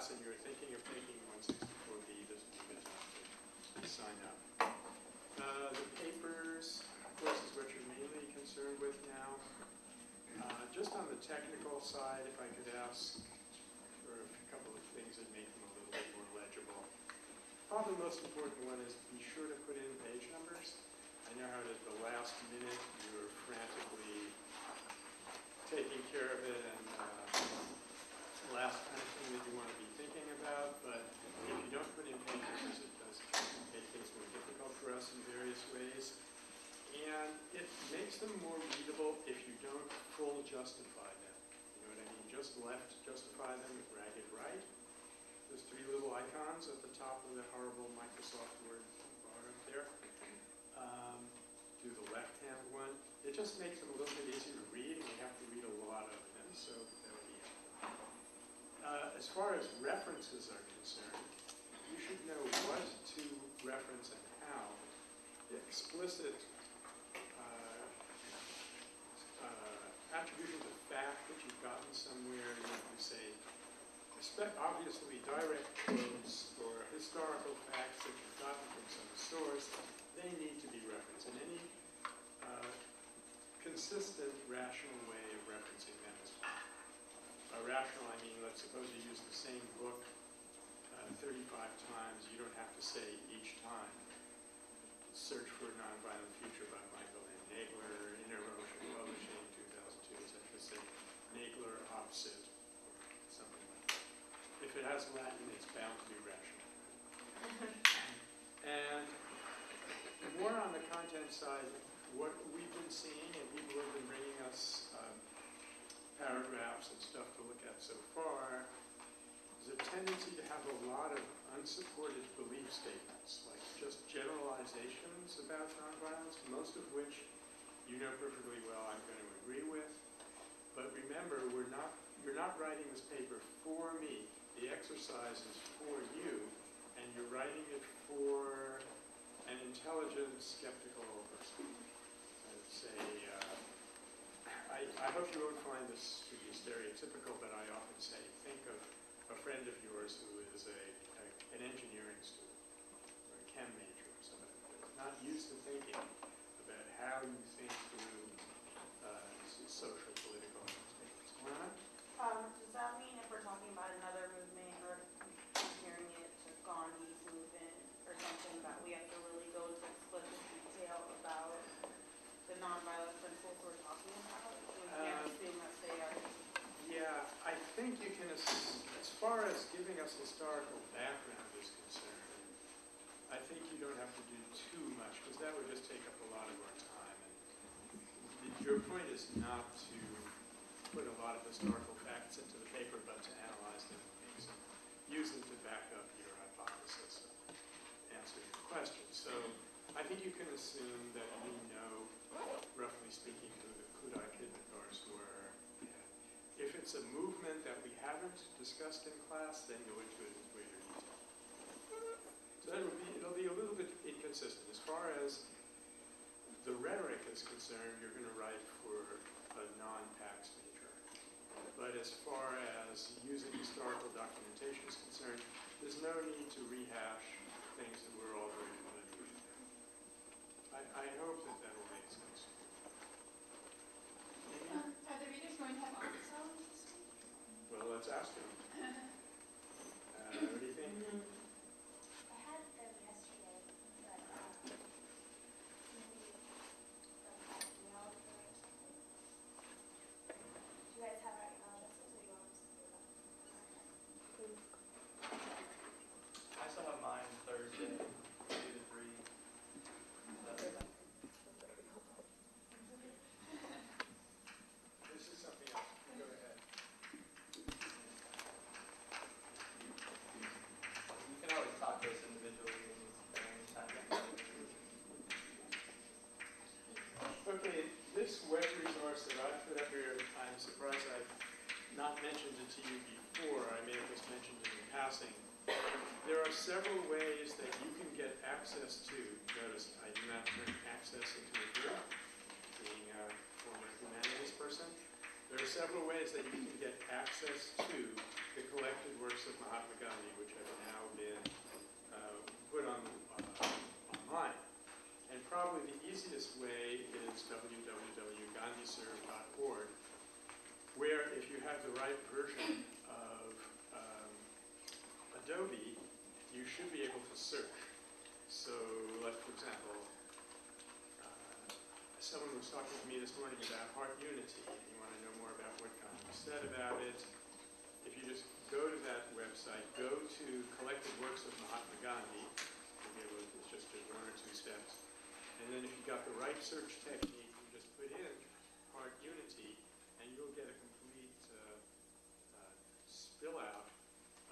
class and you're thinking of taking 164B, this be good time to sign up. Uh, The papers, of course, is what you're mainly concerned with now. Uh, Just on the technical side, if I could ask for a couple of things that make them a little bit more legible. Probably the most important one is be sure to put in page numbers. I know how at the last minute you're frantically taking care of it and uh, last kind of thing that you want to be about, but if you don't put in numbers, it does make things more difficult for us in various ways. And it makes them more readable if you don't full justify them. You know what I mean? Just left justify them with ragged right. Those three little icons at the top of the horrible Microsoft Word bar up there. Um, do the left-hand one. It just makes them a little bit easier to read, and you have to read a lot of them, so that would be helpful. Uh, as far as references are concerned, you should know what to reference and how. The explicit uh, uh, attribution of fact that you've gotten somewhere, you know, you say, obviously direct quotes or historical facts that you've gotten from some source, they need to be referenced in any uh, consistent, rational way of referencing them. By rational, I mean, let's suppose you use the same book uh, 35 times, you don't have to say each time, Search for a Nonviolent Future by Michael N. Nagler, Inner Ocean Publishing, 2002, etc. Say Nagler op. cit., or something like that. If it has Latin, it's bound to be rational. And more on the content side, what we've been seeing, and people have been bringing us paragraphs and stuff to look at so far, is a tendency to have a lot of unsupported belief statements, like just generalizations about nonviolence, most of which you know perfectly well I'm going to agree with. But remember, we're not, you're not writing this paper for me. The exercise is for you, and you're writing it for an intelligent, skeptical person. I'd say, uh, I, I hope you won't find this to be stereotypical, but I often say, think of a friend of yours who is a, a an engineering student or a chem major or somebody who is not used to thinking about how you think through uh, social, political. Lana? Um, does that mean if we're talking about another movement or comparing it to Gandhi's movement or something, that we have to really go into explicit detail about the nonviolent principles we're talking about? We can't Um, assume that they are, Yeah, I think you can, as far as giving us historical background is concerned, I think you don't have to do too much, because that would just take up a lot of our time. And Your point is not to put a lot of historical facts into the paper, but to analyze them, use them to back up your hypothesis, and answer your question. So I think you can assume that we know, roughly speaking, who the Khudai Khidmatgars were, and if it's a movement that we haven't discussed in class, then go into it in greater detail. So it'll be, it'll be a little bit inconsistent. As far as the rhetoric is concerned, you're going to write for a non-PACS major. But as far as using historical documentation is concerned, there's no need to rehash things that we're all very familiar with. I, I hope that that will make sense. Amy? Um, Are the readers going to have office hours this week? Well, let's ask them. Uh, what do you think? I had them yesterday, but, um, maybe, like, email them or something. Do you guys have our email addresses, or you want us to do that? I still have mine Thursday, two to three. That's- This is something else. Go ahead. You can always talk to us individually at any time. Okay, this web resource that I put up here, I'm surprised I've not mentioned it to you before. I may have just mentioned it in passing. There are several ways that you can get access to, notice I do not turn access into a verb, being a former humanities person. There are several ways that you can get access to the collected works of Mahatma Gandhi, which have now been uh, put on uh, online. And probably the easiest way is www.gandhiserve.org, where if you have the right version of um, Adobe, should be able to search. So, like, for example, uh, someone was talking to me this morning about heart unity, and you want to know more about what Gandhi said about it. If you just go to that website, go to Collected Works of Mahatma Gandhi, it's just one or two steps. And then if you've got the right search technique, you just put in heart unity, and you'll get a complete uh, uh, spill out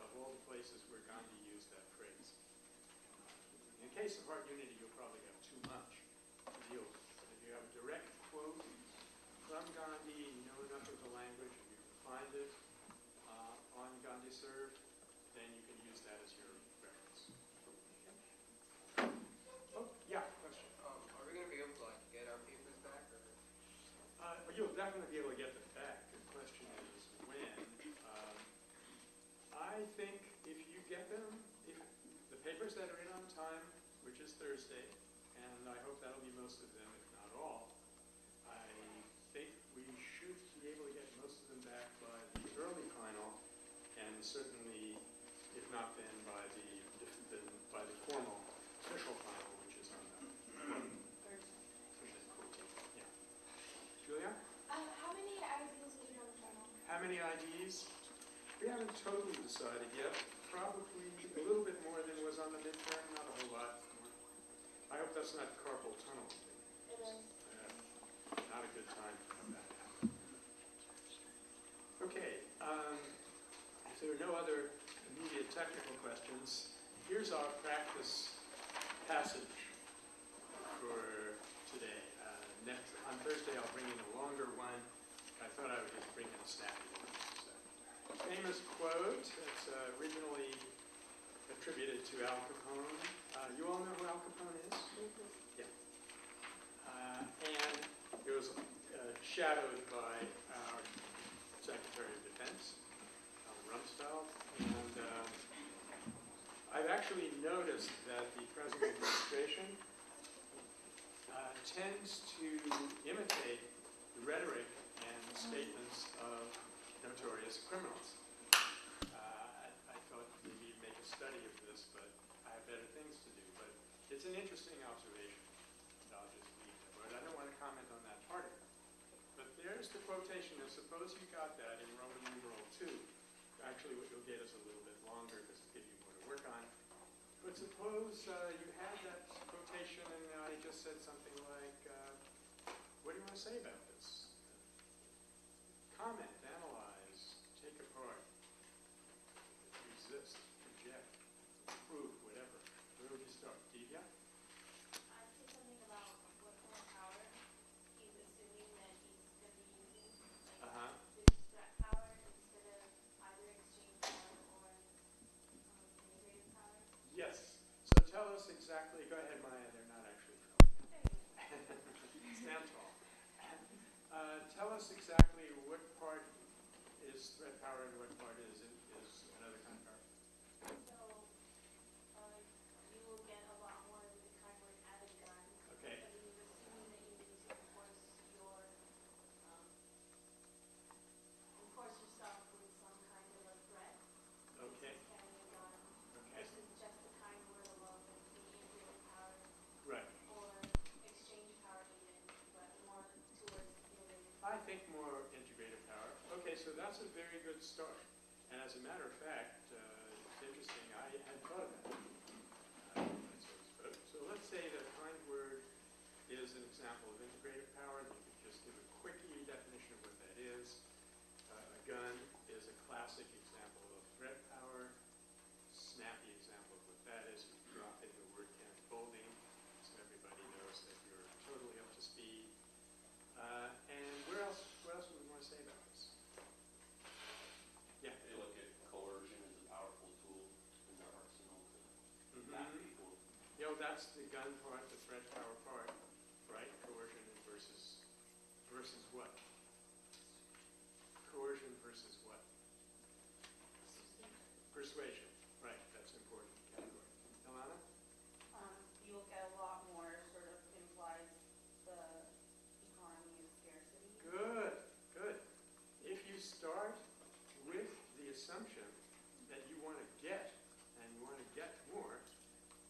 of all the places where Gandhi used that phrase. Uh, In case of heart unity, you'll probably have too much to deal with. But if you have a direct quote from Gandhi, you know enough of the language, and you can find it uh, on Gandhi Serve, then you can use that as your reference. Oh, yeah, question. Um, are we gonna be able to like get our papers back or? Uh, well, You'll definitely be able to get them back. The question is when. Um, I think if you get them, if the papers that are in on time, which is Thursday, and I hope that'll be most of them, if not all, I think we should be able to get most of them back by the early final, and certainly, if not then, by the, the- by the formal official final, which is on the Yeah. Julia? Uh, how many IDs did you have in final? How many IDs? We haven't totally decided yet. Probably a little bit more than was on the midterm, not a whole lot. I hope that's not carpal tunnel. It is. Uh, Not a good time for that. Okay, um, if there are no other immediate technical questions, here's our practice passage for today. Uh, Next, on Thursday, I'll bring in a longer one. I thought I would just bring in a snappy one. so. Famous quote, it's uh, originally attributed to Al Capone. Uh, You all know who Al Capone is? Yeah. Uh, And it was uh, shadowed by our Secretary of Defense, Rumsfeld. And um, I've actually noticed that the present administration uh, tends to imitate the rhetoric and statements of notorious criminals. Uh, I I thought maybe make a study of this, but I have better things to do. But it's an interesting observation. I'll just leave it. But I don't want to comment on that part of it. There's the quotation, and suppose you got that in Roman numeral two. Actually, what you'll get is a little bit longer, just to give you more to work on. But suppose uh, you had that quotation and I just said something like, uh, what do you want to say about this? Comment, analyze, take apart, resist, reject, prove, whatever. Where would you start? Divya? I'd say something about what kind of power he's assuming that he's gonna be using. Like, Uh-huh. there's threat power instead of either exchange power or, um, integrated power. Yes. So tell us exactly, go ahead, Maya, they're not actually filming. Stand tall. Uh, Tell us exactly what part is threat power and what part is, is another kind of power. So, uh, you will get a lot more of the kind where add a gun. Okay. But he's assuming that you need to enforce your, um, enforce yourself with some kind of a threat. Okay. Versus carrying a gun, Okay, versus just the kind where the law would be integrated power right. or exchange power even, but more towards integrated. I think more integrated power. Okay, so that's a very good start. And as a matter of fact, uh, it's interesting, I had thought of that. Uh, So so let's say that kind word is an example of integrated power. You could just give a quickie definition of what that is. Uh, A gun is a classic example of threat power. Snappy example of what that is. You drop in the word Kenneth Boulding, so everybody knows that you're totally up to speed. Uh, And where else, what else would we want to say about this? Yeah. They look at coercion as a powerful tool in their arsenal to back Mhm. people. You know, that's the gun part, the threat power part, right? Coercion versus, versus what? coercion versus what? Persuasion, right, that's important category. Alana? Um, you'll get a lot more sort of implies the economy of scarcity. Good, good. If you start with the assumption that you want to get and you want to get more,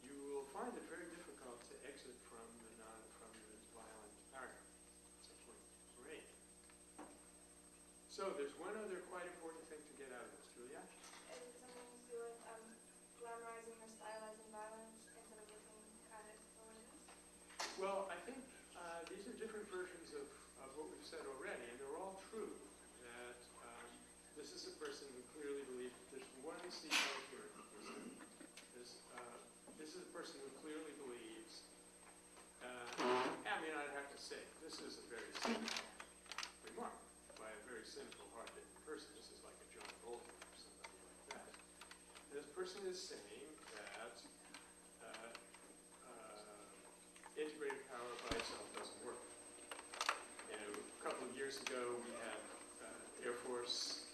you will find it very difficult to exit from the non, from the violent paragraph. That's actually great. So there's one other quite important thing to get out of this, Julia. Is it something to do with um, glamorizing or stylizing violence instead of looking at it for what? Well, I think uh, these are different versions of, of what we've said already, and they're all true. That um, this is a person who clearly believes, there's one C note here. There's, uh, this is a person who clearly believes, uh, I mean, I'd have to say, this is a very simple remark by a very simple, hard-hitting person. This is like a John Bolton or somebody like that. This person is saying that uh, uh, integrated power by itself doesn't work. You know, a couple of years ago, we had uh, Air Force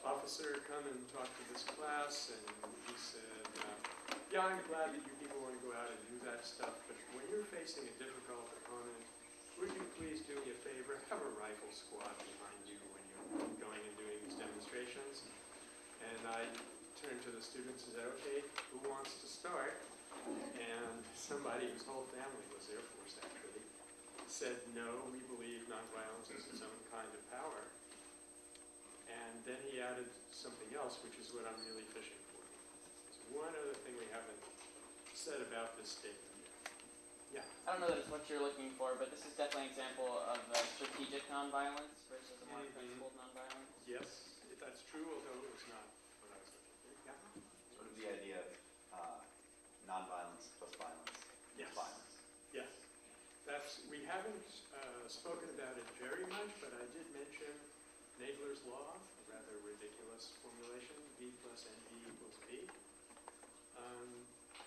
officer come and talk to this class, and he said, uh, yeah, I'm glad that you people want to go out and do that stuff, but when you're facing a difficult opponent, would you please do me a favor, have a rifle squad behind you when you're going and doing these demonstrations? And I turned to the students and said, okay, who wants to start? And somebody whose whole family was Air Force actually said, no, we believe nonviolence is its own kind of power. And then he added something else, which is what I'm really fishing for. There's one other thing we haven't said about this statement yet. Yeah? I don't know that it's what you're looking for, but this is definitely an example of uh, strategic nonviolence versus a more Mhm. principled nonviolence. Yes, if that's true, although it was not what I was looking for. Yeah? Sort of the idea of uh, nonviolence plus violence is Yes. violence. Yes, that's, we haven't uh, spoken about it very much, but I did mention Nagler's Law, a rather ridiculous formulation, V plus NV equals V. Um,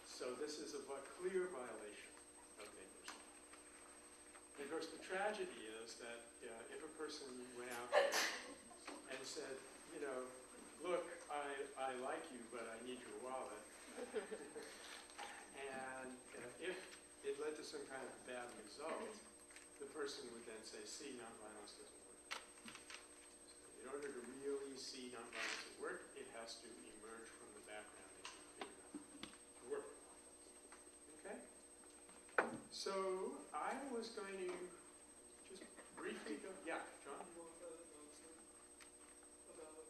So this is a clear violation of Nagler's Law. And of course, the tragedy is that uh, if a person went out and said, you know, look, I, I like you, but I need your wallet, and uh, if it led to some kind of bad result, the person would then say, see, nonviolence doesn't work. So in order to really see nonviolence at work, it has to emerge from the background clear enough to work. Okay? So I was going to just briefly go, yeah, John? About,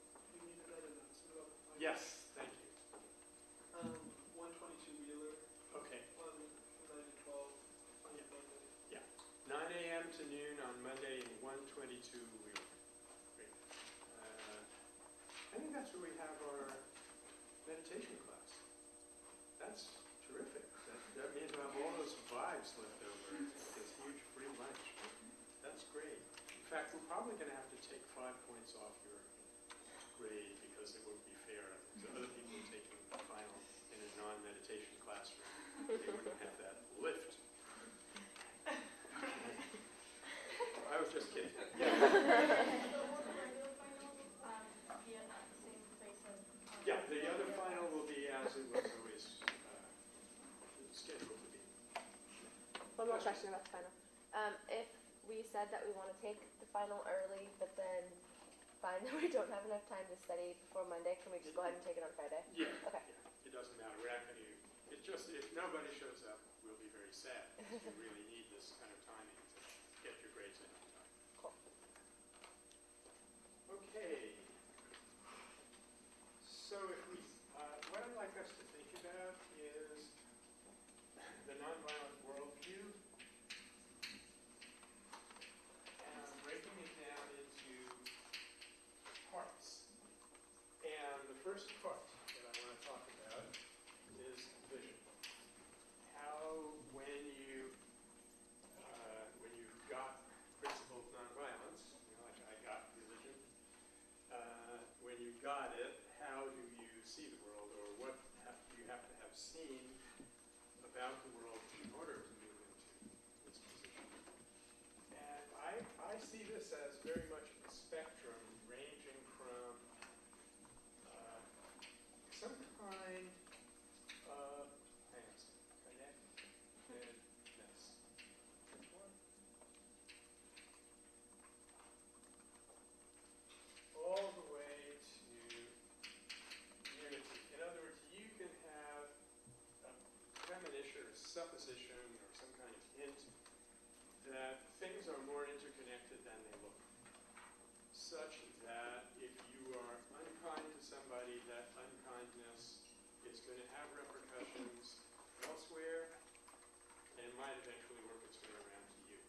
22. Uh, I think that's where we have our meditation class. That's terrific. That, that means we have all those vibes left over. It's this huge free lunch. That's great. In fact, we're probably going to have to take five points off your grade because it wouldn't be fair. to other people taking the final in a non-meditation classroom. One more question about the final. Um, if we said that we want to take the final early, but then find that we don't have enough time to study before Monday, can we just go ahead and take it on Friday? Yeah, Okay. yeah, it doesn't matter, we're not going to, it's just, if nobody shows up, we'll be very sad. because We really need this kind of timing to get your grades in on time. Cool. Okay. So if we, uh, what I'd like us to think about is the nonviolent worldview. And breaking it down into parts. And the first part that I want to talk about is vision. How, when you, uh, when you've got principled nonviolence, you know, like I got religion, uh, when you got it, how do you see the world, or what have, do you have seen about the world in order to move into this position? And I, I see this as very much supposition or some kind of hint that things are more interconnected than they look. Such that if you are unkind to somebody, that unkindness is going to have repercussions elsewhere and might eventually work its way around to you.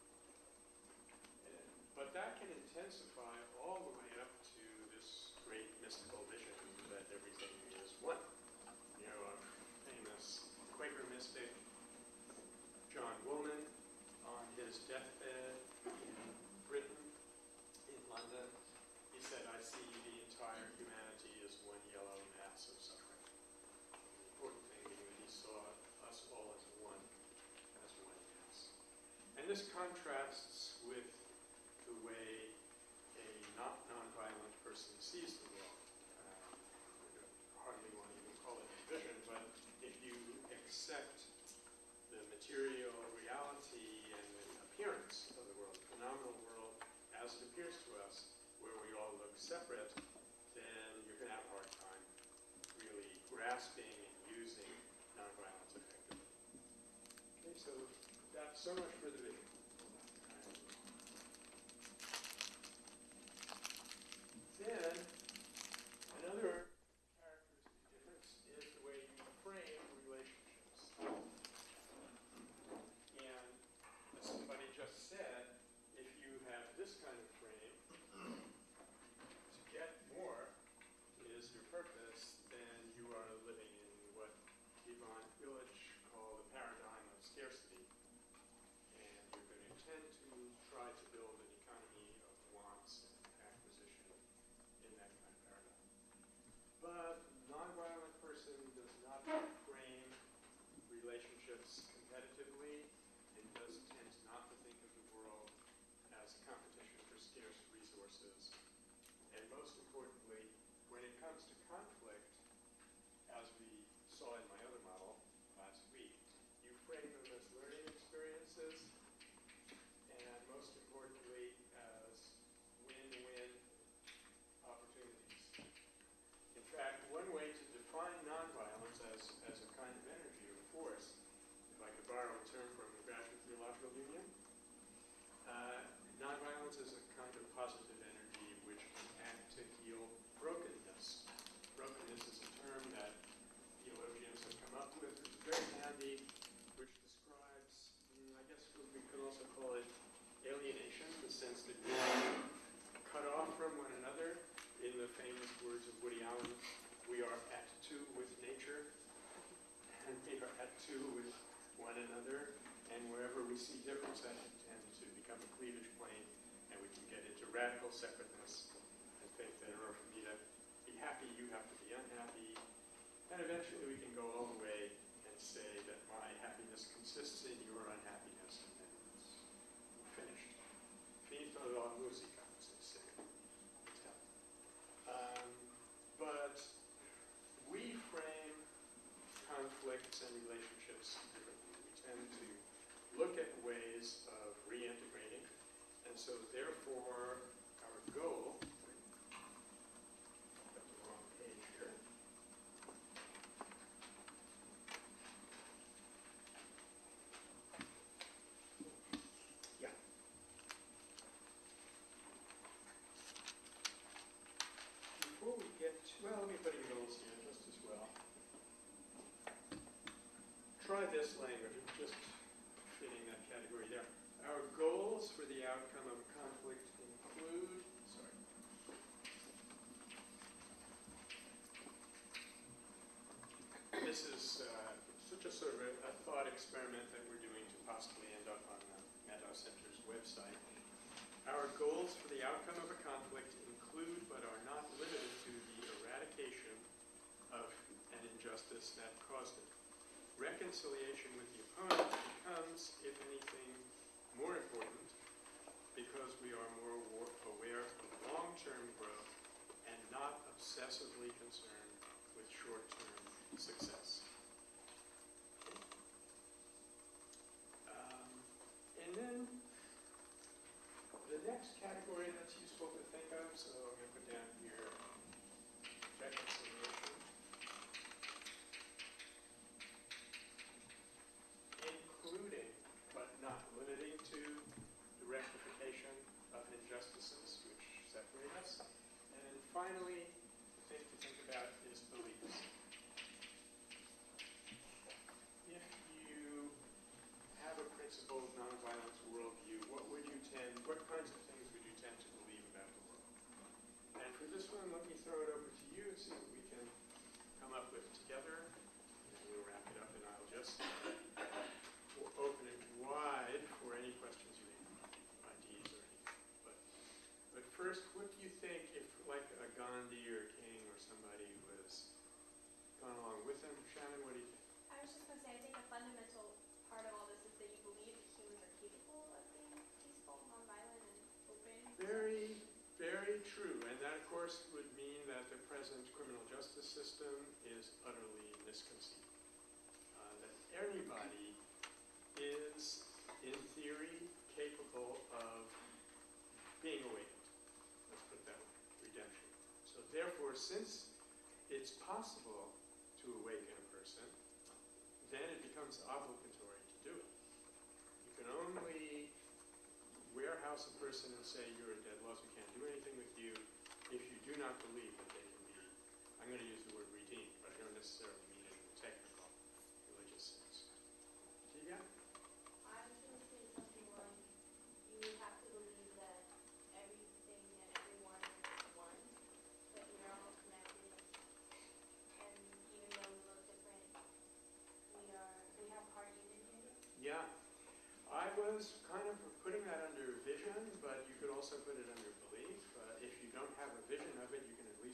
But that can intensify all the way up to this great mystical vision that everything is one. You know, a famous Quaker mystic, John Woolman, on his deathbed in Britain, in London, he said, I see the entire humanity as one yellow mass of suffering. The important thing being that he saw us all as one, as one mass. And this contrasts with the way a not nonviolent person sees the world. Uh, I don't hardly want to even call it a vision, but if you accept the material reality and the appearance of the world, the phenomenal world as it appears to us, where we all look separate, then you're going to have a hard time really grasping and using nonviolence effectively. Okay, so that's so much for the vision. Then, another characteristic difference is the way you frame relationships. And as somebody just said, if you have this kind of frame, to get more is your purpose, then you are living in what Ivan Illich called the paradigm of scarcity. And you're going to tend to try to build an economy of wants and acquisition in that kind of paradigm. But nonviolent person does not frame relationships competitively and does tend not to think of the world as competition for scarce resources. And most importantly, when it comes to conflict, as we saw in my other model last week, you frame them as learning experiences and most importantly, as win-win opportunities. In fact, one way to define nonviolence as, as a kind of energy or force, if I could borrow a term from the Graduate Theological Union, uh, nonviolence is a kind of positive energy which can act to heal brokenness. Brokenness is a term that theologians have come up with, is very handy, which describes, mm, I guess we could also call it alienation, the sense that we are cut off from one another. In the famous words of Woody Allen, we are at two with nature, and we are at two with one another. And wherever we see difference, that can tend to become a cleavage plane, and we can get into radical separateness and think that in order for me to be happy, you have to be unhappy. And eventually we can go all the way and say that my happiness consists in your unhappiness, and then it's finished. Finito la musica, as they say in Italian. Um, but we frame conflicts and relationships differently. We tend to look at ways of reintegrating, and so our goal, got the wrong page here. Yeah. Before we get to, well, let me put in goals here just as well. Try this language, just fitting that category there. Our goals for the outcome of conflict include, sorry. This is uh, such a sort of a, a thought experiment that we're doing to possibly end up on the Center's website. Our goals for the outcome of a conflict include but are not limited to the eradication of an injustice that caused it. Reconciliation with the opponent becomes, if anything, more important because we are more aware of long-term growth and not obsessively concerned with short-term success. Um, And then the next category that's useful to think of, so I'm going to put down here reconciliation. In let's o- open it wide for any questions you may have, ideas or anything. But, but first, what do you think if, like, a Gandhi or King or somebody was gone along with them? Shannon, what do you think? I was just gonna say, I think a fundamental part of all this is that you believe that humans are capable of being peaceful, nonviolent, and open. Very, very true, and that, of course, would mean that the present criminal justice system is utterly misconceived. Uh, That anybody is, in theory, capable of being awakened. Let's put that way, redemption. So therefore, since it's possible to awaken a person, then it becomes obligatory to do it. You can only warehouse a person and say you're a dead loss, we can't do anything with you, if you do not believe that they can be, I'm going to use the word redeemed, but I don't necessarily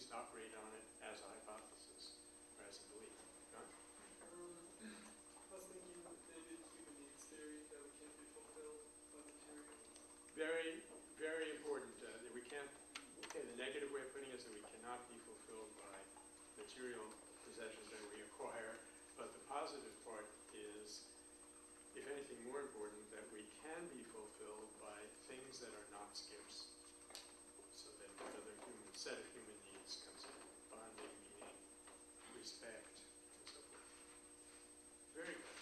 least operate on it as a hypothesis or as a belief. John? Um, I was thinking with human needs theory that we can't be fulfilled by material. Very, very important, uh, that we can't, okay, the negative way of putting it is that we cannot be fulfilled by material possessions that we acquire, but the positive part is, if anything more important, that we can be fulfilled by things that are not scarce. So that another human, set of human needs comes in, bonding, meaning, respect, and so forth. Very good.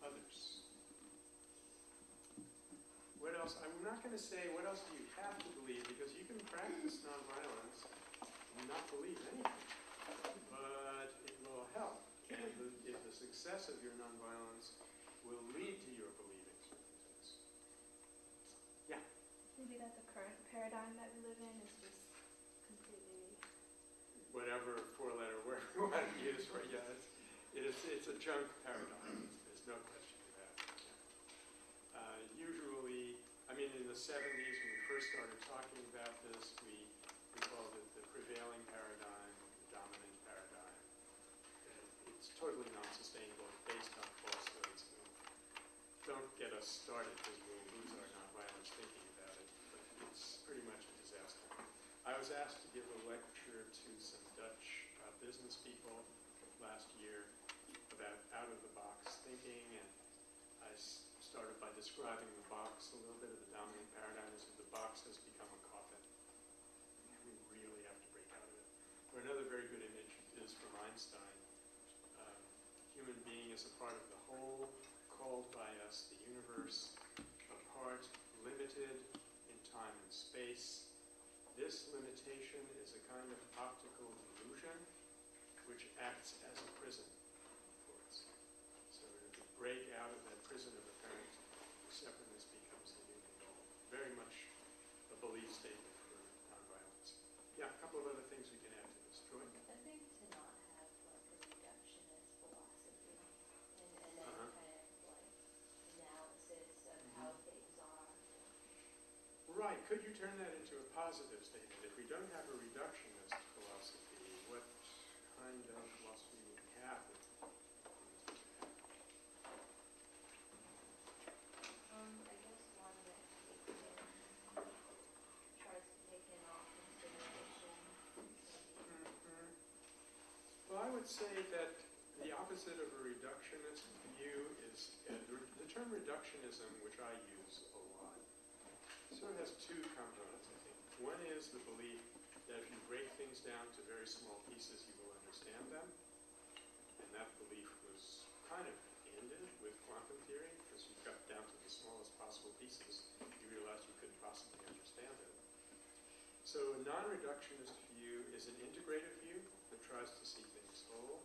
Others? What else? I'm not going to say what else do you have to believe, because you can practice nonviolence and not believe anything. But it will help. And the, if the success of your nonviolence will lead to your believing certain Yeah? Maybe that the current paradigm that we live in is just completely. Whatever four-letter word you want to use for yeah, it's, it is, it's a junk paradigm. There's no question of that. Yeah. Uh, usually, I mean, in the 70s when we first started talking about this, we, we called it the prevailing paradigm, the dominant paradigm. Uh, It's totally non-sustainable, based on falsehoods. and Don't get us started because we'll lose our nonviolence thinking about it, but it's pretty much a disaster. I was asked to give a lecture to some Dutch uh, business people last year about out-of-the-box thinking, and I started by describing the box, a little bit of the dominant paradigm is that the box has become a coffin. We really have to break out of it. Or another very good image is from Einstein. Um, Human being is a part of the whole, called by us the universe, apart, limited in time and space. This limitation is a kind of optical illusion which acts as a prison for us. So if we break out of that prison of apparent separateness becomes the new goal. Very much a belief statement for nonviolence. Yeah, a couple of other things we can add to this. Joy? I think to not have like a reductionist philosophy and, and then Uh-huh. kind of like analysis of how things are. Right, could you turn that into a positive statement? If we don't have a reductionist philosophy, what kind of philosophy would we have? Um, I guess one that takes in, tries to take in all consideration. Mhm. Well, I would say that the opposite of a reductionist view is, uh, the the term reductionism, which I use a lot, sort of has two components, I think. One is the belief that if you break things down to very small pieces, you will understand them. And that belief was kind of ended with quantum theory, because you got down to the smallest possible pieces, you realized you couldn't possibly understand it. So a non-reductionist view is an integrative view that tries to see things whole.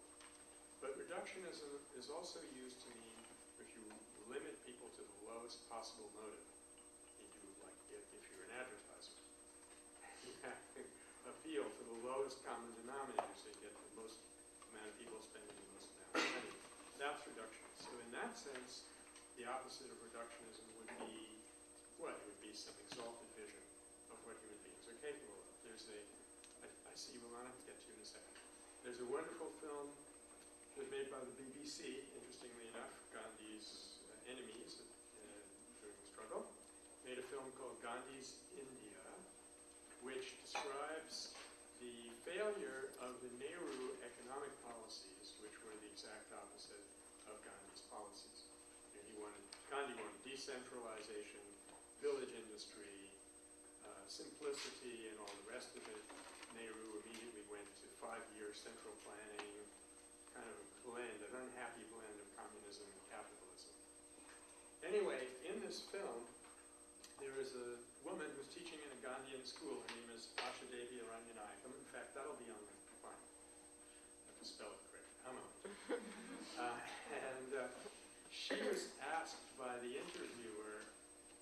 But reductionism is also used to mean if you limit people to the lowest possible motive. You do like if, if you're an advertiser. You have to appeal to the lowest common denominator so you get the most amount of people spending the most amount of money. That's reductionism. So in that sense, the opposite of reductionism would be, what? It would be some exalted vision of what human beings are capable of. There's a, I, I see you, Alana, get to you in a second. There's a wonderful film that was made by the BBC, interestingly enough, Gandhi's uh, enemies uh, during the struggle, made a film called Gandhi's India, which describes failure of the Nehru economic policies, which were the exact opposite of Gandhi's policies. And he wanted, Gandhi wanted decentralization, village industry, uh, simplicity, and all the rest of it. Nehru immediately went to five-year central planning, kind of a blend, an unhappy blend of communism and capitalism. Anyway, in this film, there is a woman who's teaching in a Gandhian school. Her name is Asha Devi Aryanayakam. In fact, that'll be on the fine. I have to spell it correct. How uh, And uh, she was asked by the interviewer,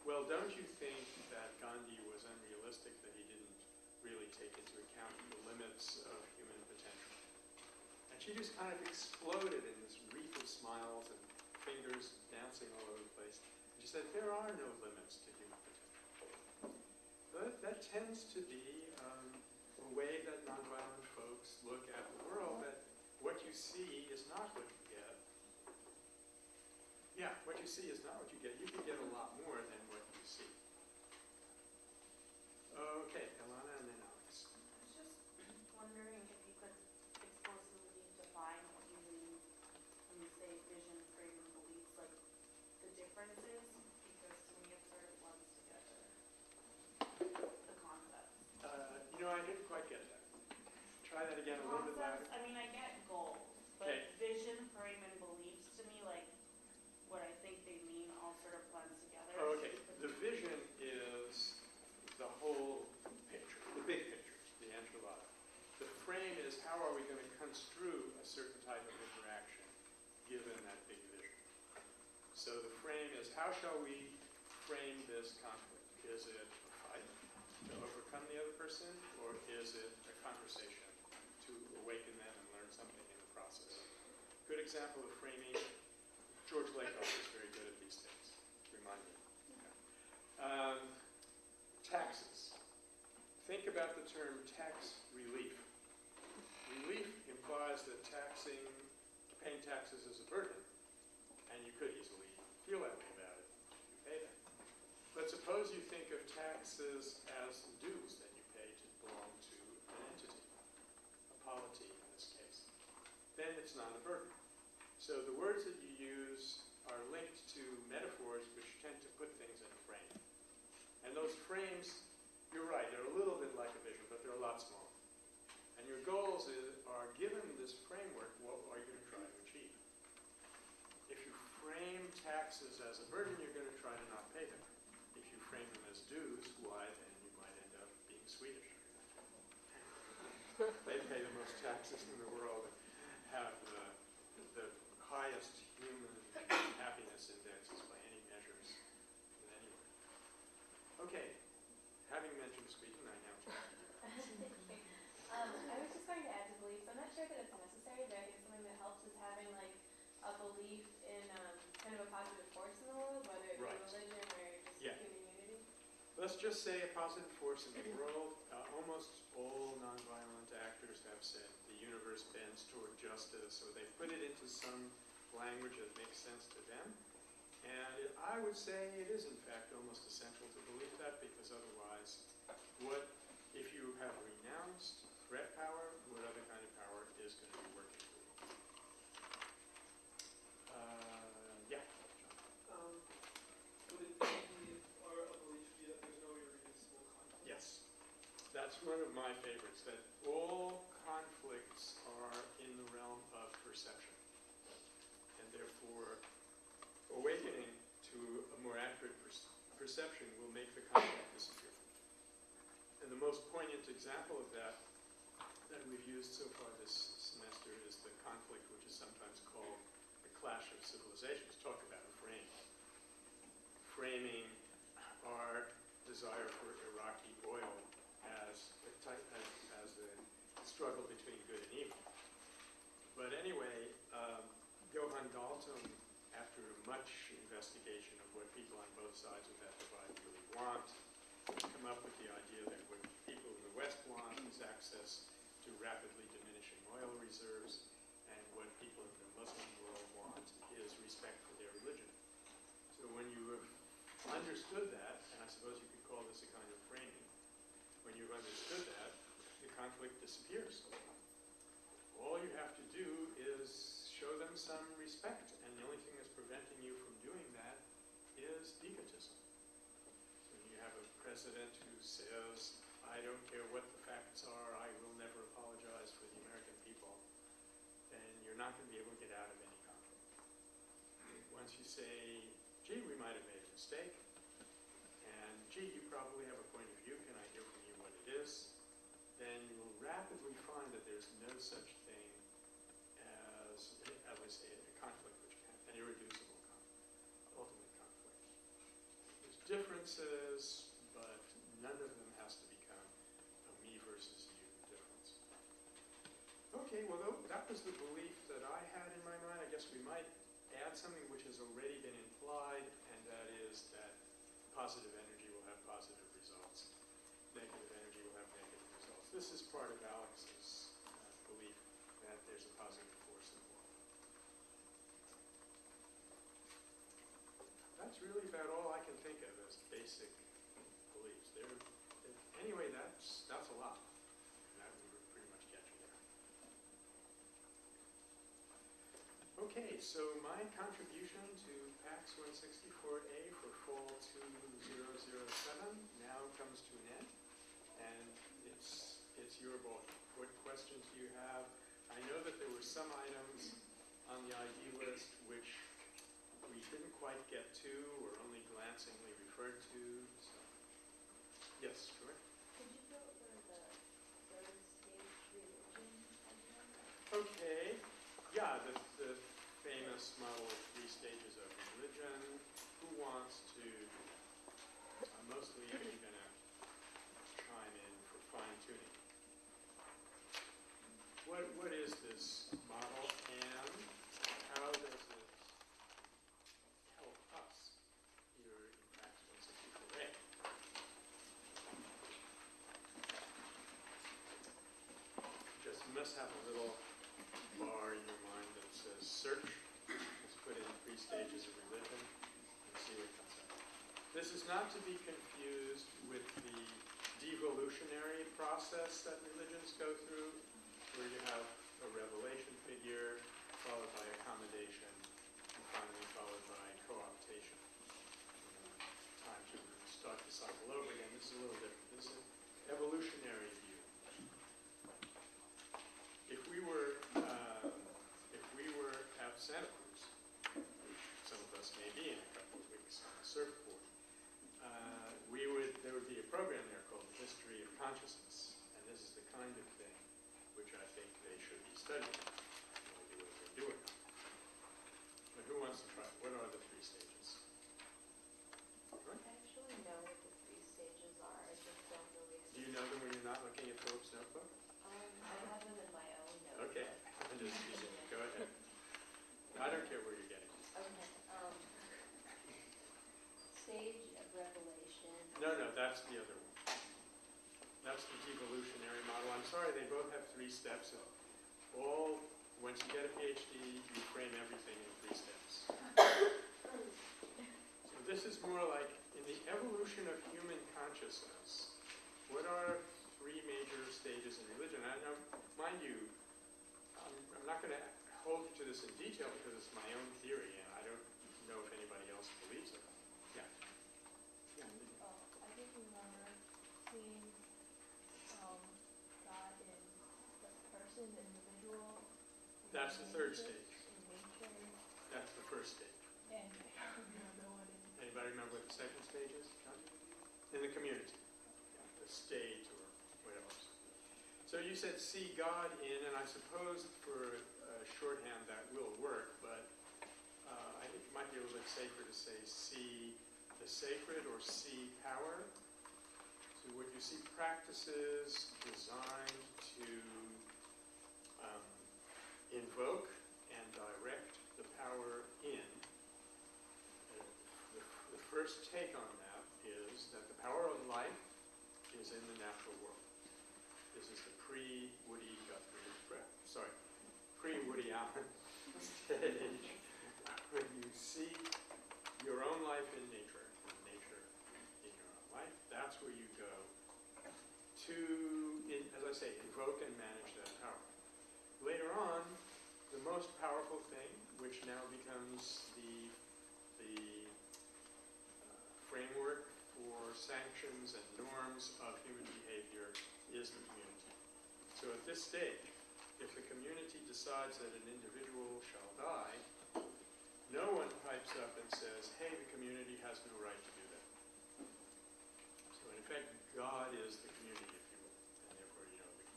well, don't you think that Gandhi was unrealistic, that he didn't really take into account the limits of human potential? And she just kind of exploded in this wreath of smiles and fingers dancing all over the place. And she said, there are no limits to human potential. But that tends to be um, a way that nonviolent folks look at the world, that what you see is not what you get. Yeah, what you see is not what you get. You can get a lot more than what you see. Okay, Alana and then Alex. I was just wondering if you could explicitly define what you mean when you say vision, frame, and beliefs, like the differences, because to me it sort of blends together the concepts. Uh, you know, I didn't quite get that. Try that again a little bit louder. I mean, I get goals, Okay. but vision, frame, and beliefs to me, like, what I think they mean all sort of blends together. Oh, okay. The vision is the whole picture, the big picture, the enchilada. The frame is how are we going to construe a certain type of interaction given that big vision. So the frame is how shall we frame this conflict? Is it a fight to overcome the other person, or is it a conversation to awaken them and learn something in the process? Good example of framing. George Lakoff is very good at these things. Remind me. Um, taxes. Think about the term tax relief. Relief implies that taxing, paying taxes is a burden, and you could easily feel that way about it if you pay them. But suppose you think of taxes as dues that you pay to belong to an entity, a polity in this case. Then it's not a burden. So the words that you use are linked to metaphors which tend to put things in a frame. And those frames, you're right, they're a little bit like a vision, but they're a lot smaller. And your goals is, are, given this framework, what are you going to try to achieve? If you frame taxes as a burden, you're going to try to not pay them. If you frame them as dues, why, then you might end up being Swedish. They pay the most taxes in the world, have the, the highest human happiness indexes by any measures than anywhere. Okay, having mentioned Sweden, I now turn. Um, I was just going to add to beliefs, I'm not sure that it's necessary, but I think something that helps is having like a belief in, um, kind of a positive force in the world, whether it be Right. religion or just Yeah. human unity. Let's just say a positive force in the world. Uh, almost all nonviolent actors have said the universe bends toward justice, or they put it into some language that makes sense to them. And I would say it is in fact almost essential to believe that, because otherwise, what, if you have renounced threat power, what other kind of power is going to be working for you? Uh, yeah, Um, would it be, or a belief be that there's no irreducible conflict? Yes. That's one of my favorites, that all conflicts are in the realm of perception. And therefore, awakening to a more accurate perce- perception will make the conflict disappear. And the most poignant example of that that we've used so far this semester is the conflict which is sometimes called the clash of civilizations. Talk about a frame. Framing our desire for Iraqi oil as a type, as, as a struggle between good and evil. But anyway, um, Johan Galtung, at much investigation of what people on both sides of that divide really want. Come up with the idea that what people in the West want is access to rapidly diminishing oil reserves, and what people in the Muslim world want is respect for their religion. So when you have understood that, and I suppose you could call this a kind of framing, when you've understood that, the conflict disappears. All you have to do is show them some respect, and the only thing that's preventing you from doing that is egotism. When you have a president who says, I don't care what the facts are, I will never apologize for the American people, then you're not going to be able to get out of any conflict. Once you say, gee, we might have made a mistake, and gee, you probably have a point of view, can I hear from you what it is? Then you will rapidly find that there's no such thing as, would say, a conflict which can, an irreducible conflict, ultimate conflict. There's differences, but none of them has to become a me versus you difference. Okay, well, tho- that was the belief that I had in my mind. I guess we might add something which has already been implied, and that is that positive energy will have positive results. Negative energy will have negative results. This is part of Alex's uh, belief that there's a positive force in the world. That's really about all I can think of as basic beliefs. There, anyway, that's, that's a lot. That would pretty much get you there. Okay, so my contribution to PACS 164A for fall 2007 now comes to an end, and it's, it's your ball. What questions do you have? I know that there were some items on the ID list which we didn't quite get to or only glancingly referred to, so. Yes, sure. Could you go over the third stage religion again? Okay, yeah, the, the famous model of three stages of religion. Who wants to, uh, mostly you're gonna chime in for fine tuning. What, what is this model and how does it help us here in PACS 164A? Just must have a little bar in your mind that says search. Three stages of religion and see what comes up. This is not to be confused with the devolutionary process that religions go through, where you have a revelation figure, followed by accommodation, and finally followed by co-optation. Time to start the cycle over again. This is a little different. This is an evolutionary view. If we were, um, if we were at Santa Cruz, which some of us may be in a couple of weeks on a surfboard, uh, we would, there would be a program there called the History of Consciousness, and this is the kind of thing which I think they should be studying, maybe what they're doing. But who wants to try? What are the three stages? I actually know what the three stages are, I just don't really. Do you know them when you're not looking at Philip's notebook? Um, I have them in my own notes. Okay, I'm just teasing. Go ahead. I don't care where you're getting. Okay, um, stage of revelation. No, no, that's the other one. That's the devolutionary model. I'm sorry, they both have three steps. All, once you get a PhD, you frame everything in three steps. So this is more like, in the evolution of human consciousness, what are three major stages in religion? Know, mind you, I'm, I'm not going to hold you to this in detail because it's my own theory and I don't know if anybody else believes it. Yeah. Yeah. Oh, I think we remember seeing, um, God in the person, the individual. That's the third stage. That's the first stage. Anybody remember what the second stage is? In the community, the state or whatever. Else. So you said see God in, and I suppose for uh, shorthand that will work, but uh, I think it might be a little bit safer to say see the sacred or see power. So what you see practices designed to invoke and direct the power in The first take on that is that the power of life is in the natural world. This is the pre-Woody Guthrie, sorry, pre-Woody Allen stage, when you see your own life in nature, nature in your own life, that's where you go to, in- as I say, invoke and manage that power. Later on, the most powerful thing, which now becomes the, the uh, framework for sanctions and norms of human behavior, is the community. So at this stage, if the community decides that an individual shall die, no one pipes up and says, hey, the community has no right to do that. So in effect, God is the community, if you will, and therefore, you know, the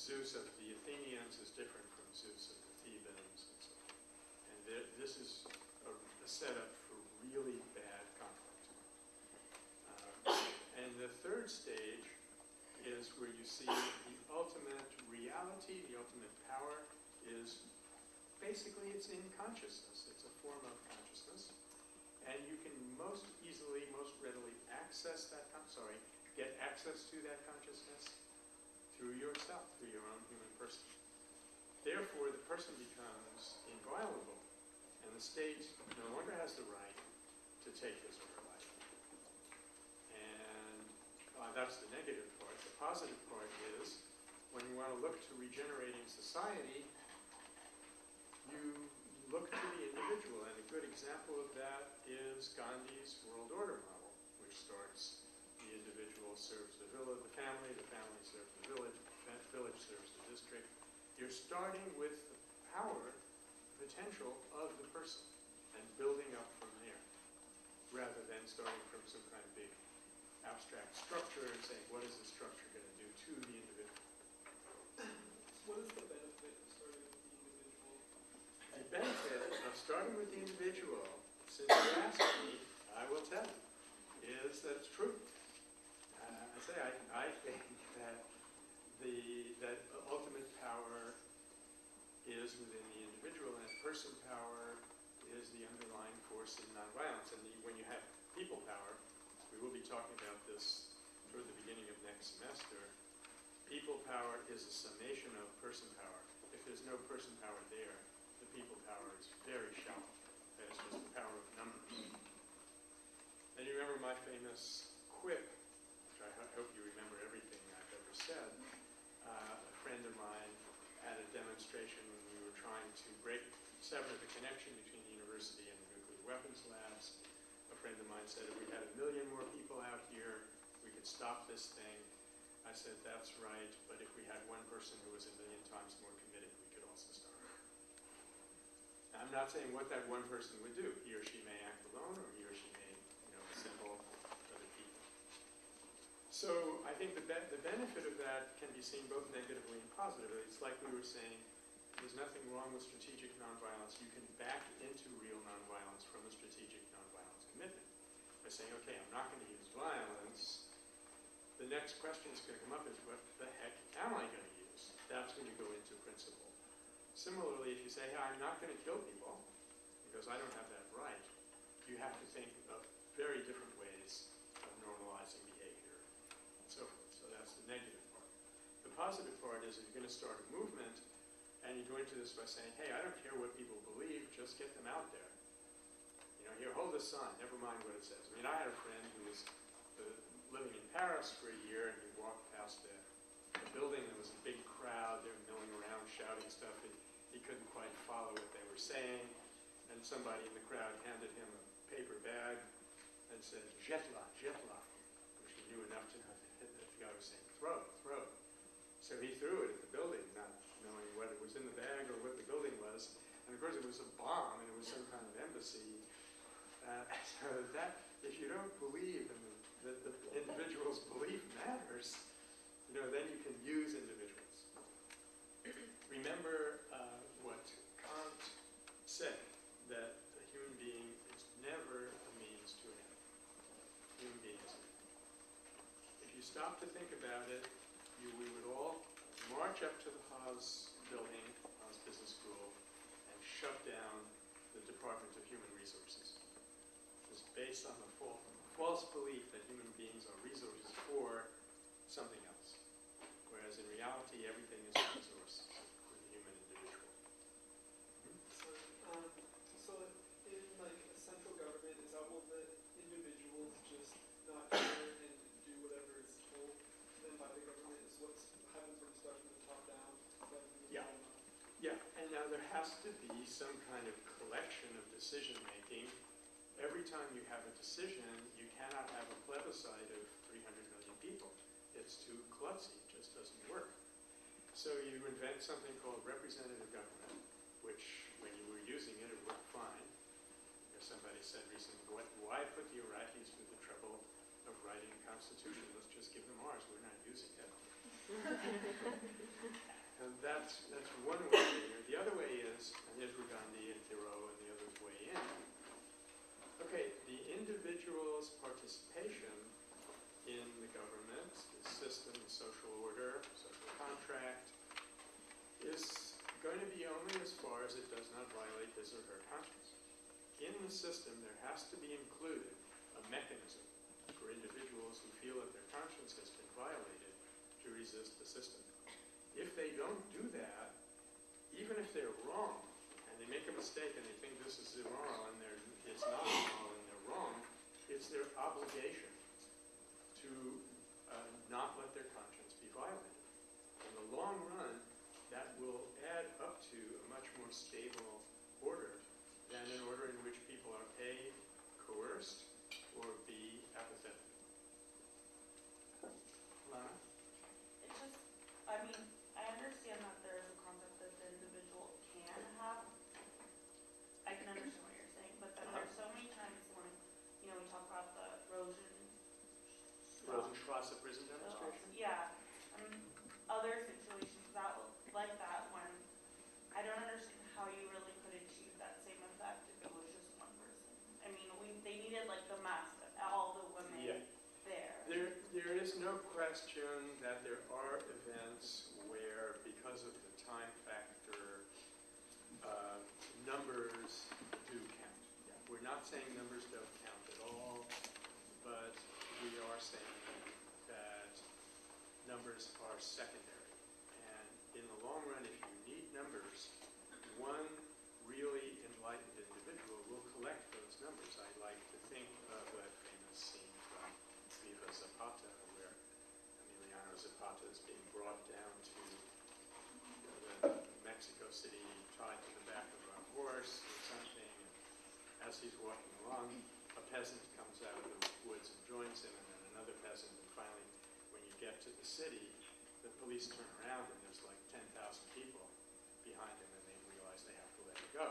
Zeus of Athenians is different from Zeus and the Thebans and so on. And thi- this is a, a setup for really bad conflict. Uh, and the third stage is where you see the ultimate reality, the ultimate power is basically it's in consciousness. It's a form of consciousness. And you can most easily, most readily access that, sorry, get access to that consciousness through yourself, through your own human person. Therefore, the person becomes inviolable, and the state no longer has the right to take his or her life. And uh, that's the negative part. The positive part is when you want to look to regenerating society, you look to the individual, and a good example of that is Gandhi's world order model, which starts the individual serves the village, the family, the family serves the village, the village serves. You're starting with the power potential of the person and building up from there, rather than starting from some kind of big abstract structure and saying, what is the structure going to do to the individual? What is the benefit of starting with the individual? The benefit of starting with the individual, since you asked me, I will tell you, is that it's true. Uh, I say, I, I think that the, that ultimate power within the individual, and person power is the underlying force in nonviolence. And the, when you have people power, we will be talking about this toward the beginning of next semester, people power is a summation of person power. If there's no person power there, the people power is very shallow. That is just the power of numbers. And you remember my famous quip, which I ho- hope you remember everything I've ever said. Uh, a friend of mine at a demonstration when we were trying to break, sever the connection between the university and the nuclear weapons labs. A friend of mine said, if we had a million more people out here, we could stop this thing. I said, that's right, but if we had one person who was a million times more committed, we could also stop it. Now, I'm not saying what that one person would do. He or she may act alone, or he or she may, you know, assemble other people. So I think the, be- the benefit of that can be seen both negatively and positively. It's like we were saying, there's nothing wrong with strategic nonviolence. You can back into real nonviolence from a strategic nonviolence commitment by saying, okay, I'm not going to use violence. The next question that's going to come up is, what the heck am I going to use? That's when you go into principle. Similarly, if you say, hey, I'm not going to kill people because I don't have that right, you have to think of very different ways of normalizing behavior and so forth. So that's the negative part. The positive part is if you're going to start a movement and you go into this by saying, hey, I don't care what people believe, just get them out there. You know, here, hold the sign, never mind what it says. I mean, I had a friend who was uh, living in Paris for a year and he walked past a, a building, there was a big crowd, they were milling around, shouting stuff, and he couldn't quite follow what they were saying. And somebody in the crowd handed him a paper bag and said, Jetla, Jetla, which he knew enough to know that the guy was saying, throw, throw. So he threw it at the building, not knowing what it was in the bag or what the building was. And of course, it was a bomb, and it was some kind of embassy. Uh, so that, if you don't believe in the, that the individual's belief matters, you know, then you can use individuals. Remember uh, what Kant said, that a human being is never a means to an end. Human being is an end. If you stop to think about it, you, we would all march up to the Haas building, Haas Business School, and shut down the Department of Human Resources. Just based on the false belief that human beings are resources for something else. Whereas in reality, everything is a resource for the human individual. So, um, so in like a central government, is that will let individuals just not care and do whatever is told them by the government is what's happens when it starts from the top down? rather than the Yeah. bottom up? Yeah, and now there has to be some kind of collection of decision-making. Every time you have a decision, you cannot have a plebiscite of 300 million people. It's too klutzy, it just doesn't work. So you invent something called representative government, which, when you were using it, it worked fine. As somebody said recently, "What- why put the Iraqis through the trouble of writing a constitution? Let's just give them ours, we're not using it. And that's, that's one way do. The other way is, and here's where Gandhi and Thoreau and the others weigh in. Okay, the individual's participation in the government, the system, the social order, social contract, is going to be only as far as it does not violate his or her conscience. In the system, there has to be included a mechanism for individuals who feel that their conscience has been violated to resist the system. If they don't do that, even if they're wrong, and they make a mistake and they think this is immoral and it's not immoral and they're wrong, it's their obligation to uh, not let their conscience be violated. In the long run, that will add up to a much more stable order than an order in which people are A, coerced, or B, apathetic. Lana? It just, I mean, I understand that there is a concept that the individual can have. I can understand what you're saying, but then there's so many times when, you know, we talk about the erosion. Rosenstrasse prison demonstration? Yeah, and other situations that, like that, when, I don't understand how you really could achieve that same effect if it was just one person. I mean, we, they needed like the mass, of all the Yeah. women there. There, there is no question that there are events where, because of the time factor, uh, numbers do count. Yeah, We're not saying numbers don't count at all, but we are saying that numbers are secondary. And in the long run, if you need numbers, one really enlightened individual will collect those numbers. I like to think of that famous scene from Viva Zapata, where Emiliano Zapata is being brought down to Mexico City, tied to the back of a horse or something. And As he's walking along, a peasant comes out of the woods and joins him, and then another peasant. And finally, when you get to the city, the police turn around and there's like 10,000 people behind him, and they realize they have to let him go.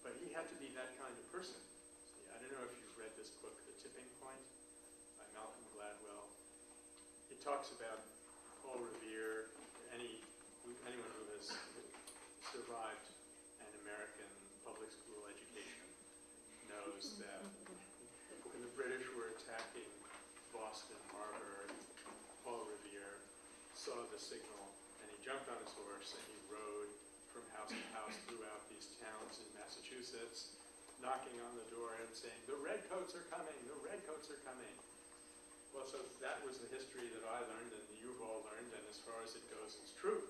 But he had to be that kind of person. See, I don't know if you've read this book, The Tipping Point, by Malcolm Gladwell. It talks about Paul Revere, any, anyone who has survived an American public school education knows that when the British were attacking Boston saw the signal and he jumped on his horse and he rode from house to house throughout these towns in Massachusetts, knocking on the door and saying, "The redcoats are coming! The redcoats are coming!" Well, so that was the history that I learned and you've all learned, and as far as it goes, it's true.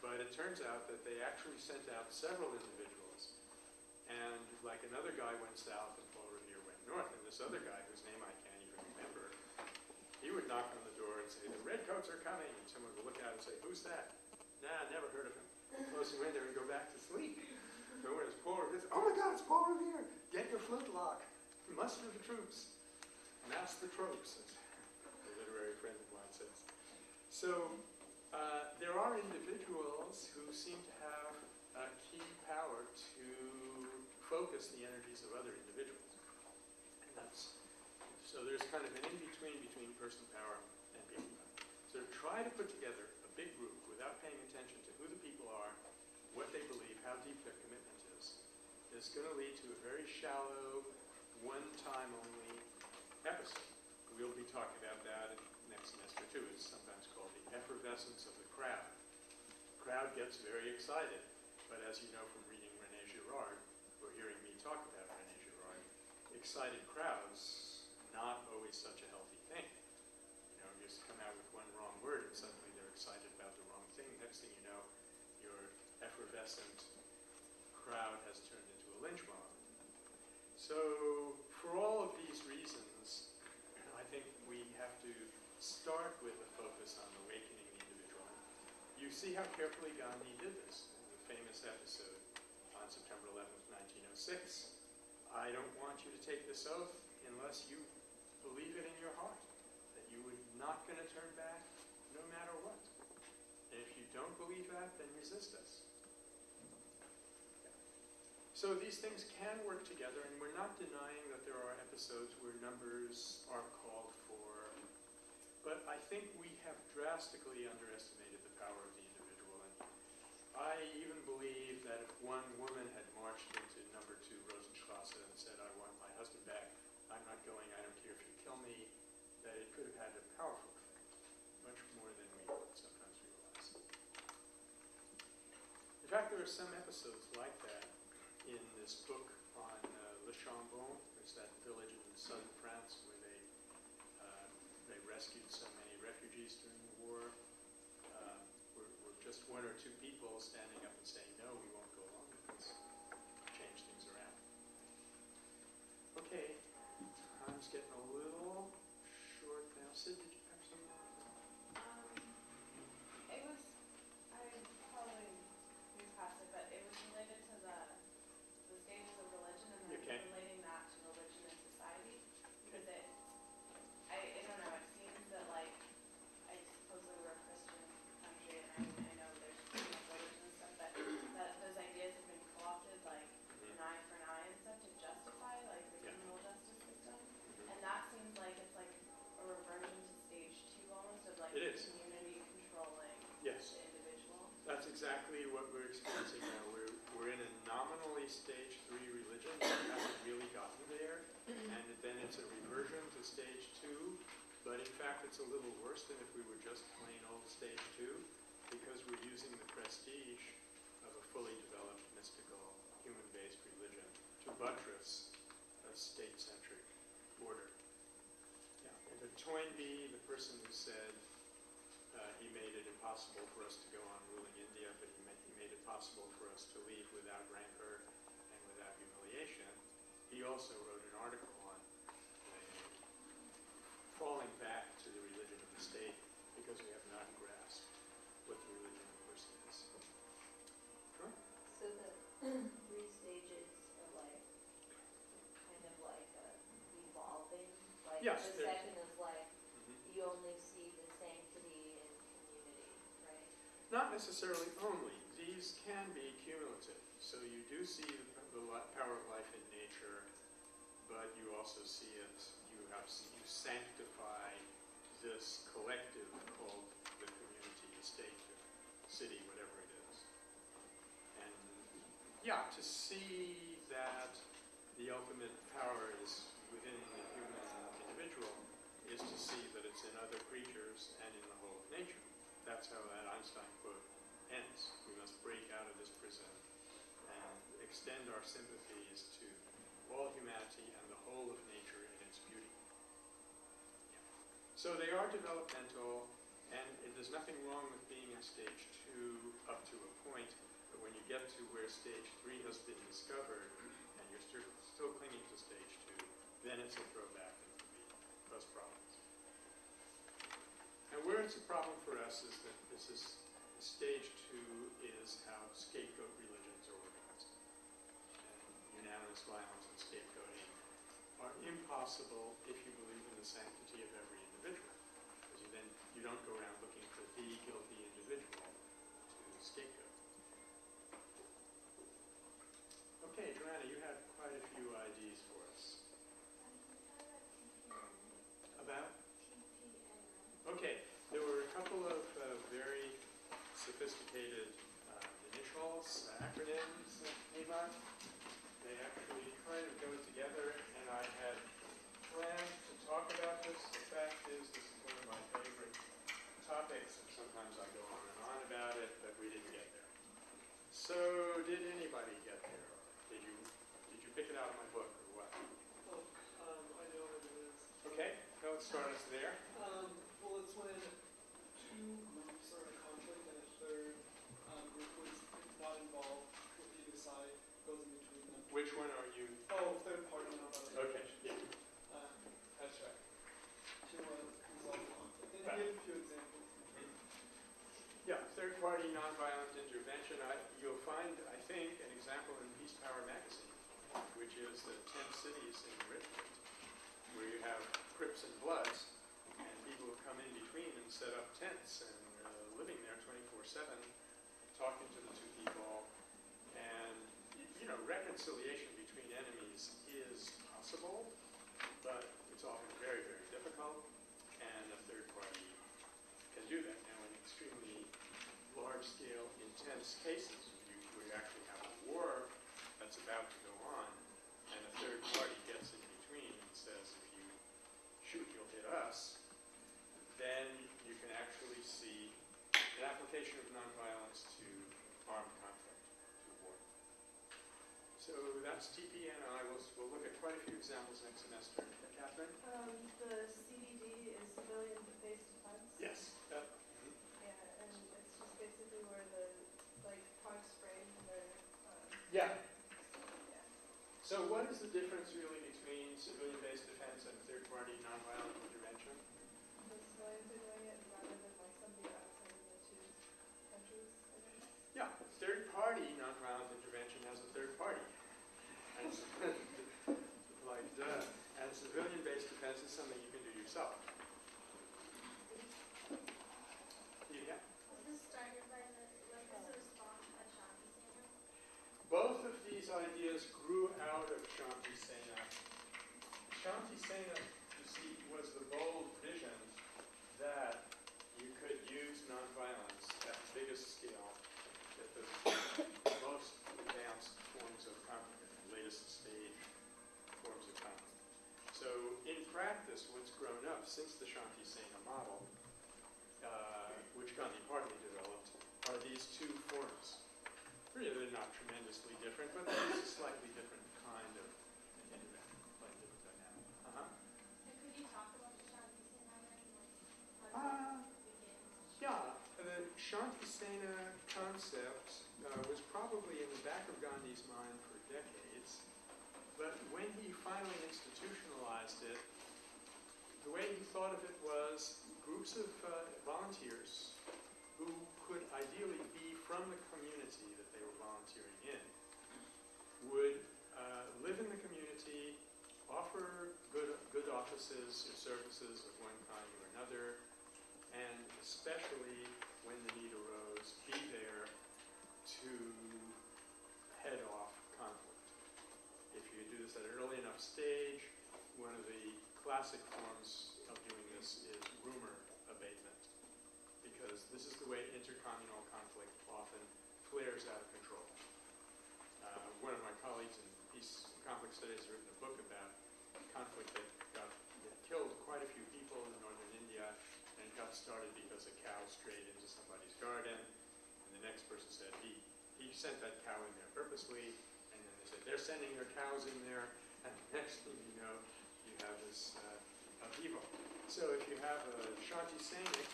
But it turns out that they actually sent out several individuals. And like another guy went south and Paul Revere went north, and this other guy, whose name I can't he would knock on the door and say, the redcoats are coming, and someone would look out and say, who's that? Nah, never heard of him. Close the window and go back to sleep. So when it's Paul Revere, oh my God, it's Paul Revere! Get your flintlock, muster the troops, mass the tropes, as a literary friend of mine says. So uh, there are individuals who seem to have a key power to focus the energies of other individuals. So there's kind of an in-between between person power and people power. So to try to put together a big group without paying attention to who the people are, what they believe, how deep their commitment is. It's going to lead to a very shallow, one-time only episode. We'll be talking about that next semester too. It's sometimes called the effervescence of the crowd. The crowd gets very excited, but as you know from reading Rene Girard, or hearing me talk about Rene Girard, excited crowds not always such a healthy thing. You know, you just come out with one wrong word and suddenly they're excited about the wrong thing. Next thing you know, your effervescent crowd has turned into a lynch mob. So, for all of these reasons, I think we have to start with a focus on awakening the individual. You see how carefully Gandhi did this in the famous episode on September 11th, 1906. I don't want you to take this oath unless you believe it in your heart, that you are not going to turn back no matter what. And if you don't believe that, then resist us. So these things can work together, and we're not denying that there are episodes where numbers are called for. But I think we have drastically underestimated the power of the individual. And I even believe that if one woman had marched into number two Rosenstrasse and said, I want my husband back, I'm not going, I don't care if you kill me, that it could have had a powerful effect, much more than we sometimes realize. In fact, there are some episodes like that in this book on uh, Le Chambon. There's that village in southern France where they uh, they rescued so many refugees during the war. Uh, were, were just one or two people standing up and saying, "No, we won't go along with this." Change things around. Okay, time's getting a little short now. Stage three religion. We haven't really gotten there. And then it's a reversion to stage two. But in fact, it's a little worse than if we were just plain old stage two because we're using the prestige of a fully developed mystical human-based religion to buttress a state-centric order. Yeah. And the Toynbee, the person who said uh, he made it impossible for us to go on ruling India, but he made, he made it possible for us to leave without rancor. He also wrote an article on uh, falling back to the religion of the state because we have not grasped what the religion of the person is. Sure. So the three stages are like, kind of like uh, evolving? Like Yes, the second is like, Mhm. you only see the sanctity in community, right? Not necessarily only. These can be cumulative. So you do see the, the power of life in nature, but you also see it, you have, you sanctify this collective called the community, the state, the city, whatever it is. And yeah, to see that the ultimate power is within the human individual is to see that it's in other creatures and in the whole of nature. That's how that Einstein quote ends. We must break out of this prison extend our sympathies to all humanity and the whole of nature in its beauty. So they are developmental, and it- there's nothing wrong with being in stage two up to a point, but when you get to where stage three has been discovered, and you're still, still clinging to stage two, then it's a throwback into the those problems. And where it's a problem for us is that this is, stage two is how scapegoat religions are organized. And unanimous violence and scapegoating are impossible if you believe in the sanctity of every individual. Because you then, you don't go around looking for the guilty individual to scapegoat. Okay, Joanna, you have quite a few IDs for us. About? Okay, there were a couple of uh, very sophisticated uh, initials, acronyms that came up. Sometimes I go on and on about it, but we didn't get there. So did anybody get there? Did you did you pick it out of my book or what? Oh, um, I know what it is. Okay, don't start us there. Um, well, it's when two groups are in conflict and a third um, group is not involved with either side goes in between them. Which one are you? Oh, third party. Okay. nonviolent intervention, I, you'll find, I think, an example in Peace Power magazine, which is the 10 cities in Richmond, where you have Crips and Bloods, and people come in between and set up tents and uh, living there 24-7, talking to the two people. And, you know, reconciliation between enemies is possible, but it's often very, very difficult, and a third party can do that. Now, in extremely large-scale, intense cases, you, where you actually have a war that's about to go on, and a third party gets in between and says, if you shoot, you'll hit us, then you can actually see an application of nonviolence to armed conflict, to war. So that's TPNI. We'll, we'll look at quite a few examples next semester. Catherine? Um, the CBD is civilian-based defense. Yes. That, Yeah, and it's just basically where the, like, Prague Spring where, um, yeah. So what is the difference really between civilian-based defense and third-party nonviolent intervention? The civilians are doing it rather than like somebody outside of two countries, Yeah, third-party nonviolent intervention has a third party. And Like, duh. And civilian-based defense is something you can do yourself. Yeah. Was this started by the, was this a response by Shanti Sena? Both of ideas grew out of Shanti Sena. Shanti Sena, you see, was the bold vision that you could use nonviolence at the biggest scale, at the most advanced forms of conflict, latest stage forms of conflict. So in practice, what's grown up since the Shanti Sena model, uh, which Gandhi partly developed, are these two forms. Really, they're not tremendously different, but there's a slightly different kind of, slightly different dynamic. Uh-huh. And could you talk about the Shanti Sena like, Uh, how does it begin? Yeah, the Shantisena concept uh, was probably in the back of Gandhi's mind for decades, but when he finally institutionalized it, the way he thought of it was groups of uh, volunteers who could ideally be from the community that they were volunteering in, would uh, live in the community, offer good, offices or services of one kind or another, and especially when the need arose, be there to head off conflict. If you do this at an early enough stage, one of the classic forms of doing this is rumor abatement, because this is the way intercommunal conflict often flares out of control. Uh, one of my colleagues in peace conflict studies has written a book about conflict that killed quite a few people in northern India, and it got started because a cow strayed into somebody's garden, and the next person said he he sent that cow in there purposely, and then they said they're sending their cows in there, and the next thing you know, you have this uh, upheaval. So if you have a Shanti Sainik,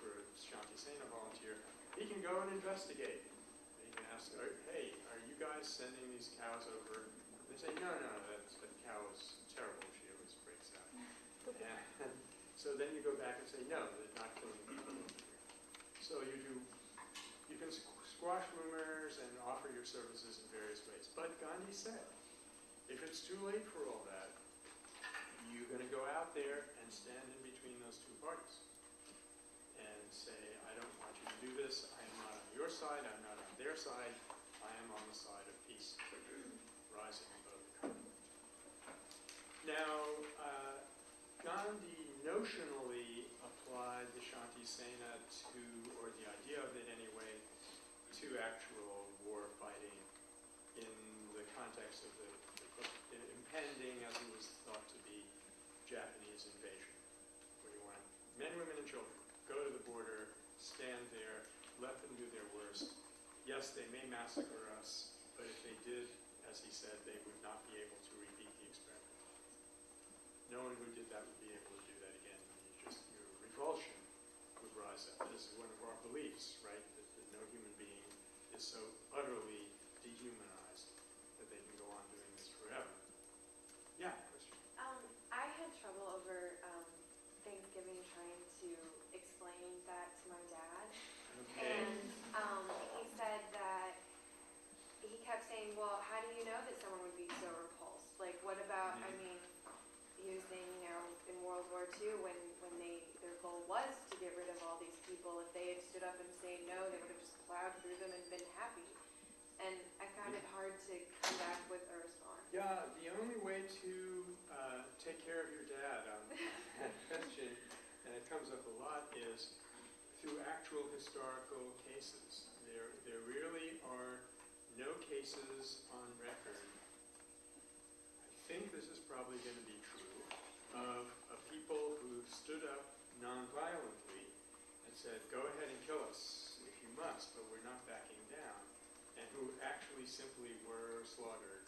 for a Shanti Sena volunteer, he can go and investigate. He can ask, hey, are you guys sending these cows over? And They say, no, no, that, that cow is terrible, she always breaks out. And so then you go back and say, no, they're not killing people. So you do, you can squash rumors and offer your services in various ways. But Gandhi said, if it's too late for all that, you're gonna go out there and stand in between those two parties. And say, I don't want you to do this, I am not on your side, I'm not on their side, I am on the side of peace, rising above the conflict. Now, uh, Gandhi notionally applied the Shanti Sena to, or the idea of it anyway, to actual war fighting in the context of the, the impending, as it was thought to be, Japanese invasion, where you want men, women, and children go to the border, stand there, let them do their worst. Yes, they may massacre us, but if they did, as he said, they would not be able to repeat the experiment. No one who did that would be able to do that again. You just, your revulsion would rise up. This is one of our beliefs, right? That, that no human being is so utterly dehumanized that they can go on doing this forever. Yeah, question. Um, I had trouble over, um, Thanksgiving trying to explain that to my dad. Okay. And, um, he said that, he kept saying, well, how do you know that someone would be so repulsed? Like, what about, I Mhm. mean, he was saying, you know, in World War II, when, when they, their goal was to get rid of all these people, if they had stood up and said no, they would have just plowed through them and been happy. And I found it hard to come back with a response. Yeah, the only way to uh, take care of your dad on that question, and it comes up a lot, is through actual historical cases. There, there really are no cases on record. I think this is probably going to be true of, of people who stood up nonviolently and said, "Go ahead and kill us if you must, but we're not backing down," and who actually simply were slaughtered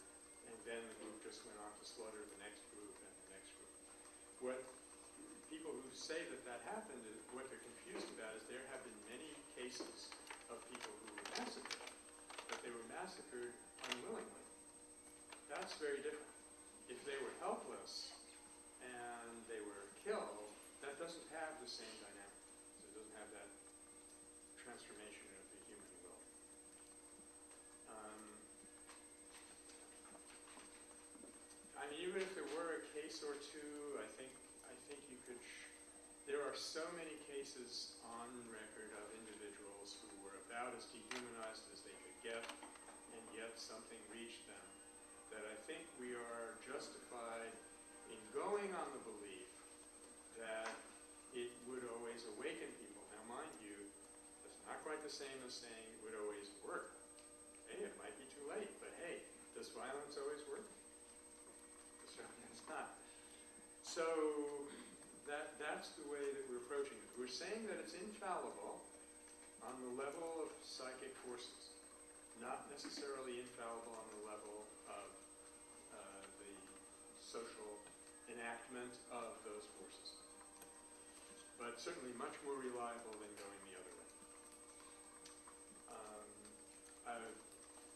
and then the group just went on to slaughter the next group and the next group. What people who say that that happened, is- what they're confused about is there have been many cases of people who were massacred, but they were massacred unwillingly. That's very different. If they were helpless and they were killed, the same dynamic. So it doesn't have that transformation of the human will. Um, I mean, even if there were a case or two, I think, I think you could, there are so many cases on record of individuals who were about as dehumanized as they could get, and yet something reached them, that I think we are justified in going on the belief that always awaken people. Now, mind you, that's not quite the same as saying it would always work. Hey, it might be too late, but hey, does violence always work? Certainly it's not. So that, that's the way that we're approaching it. We're saying that it's infallible on the level of psychic forces, not necessarily infallible on the level of uh, the social enactment of those forces. But certainly much more reliable than going the other way. Um, I-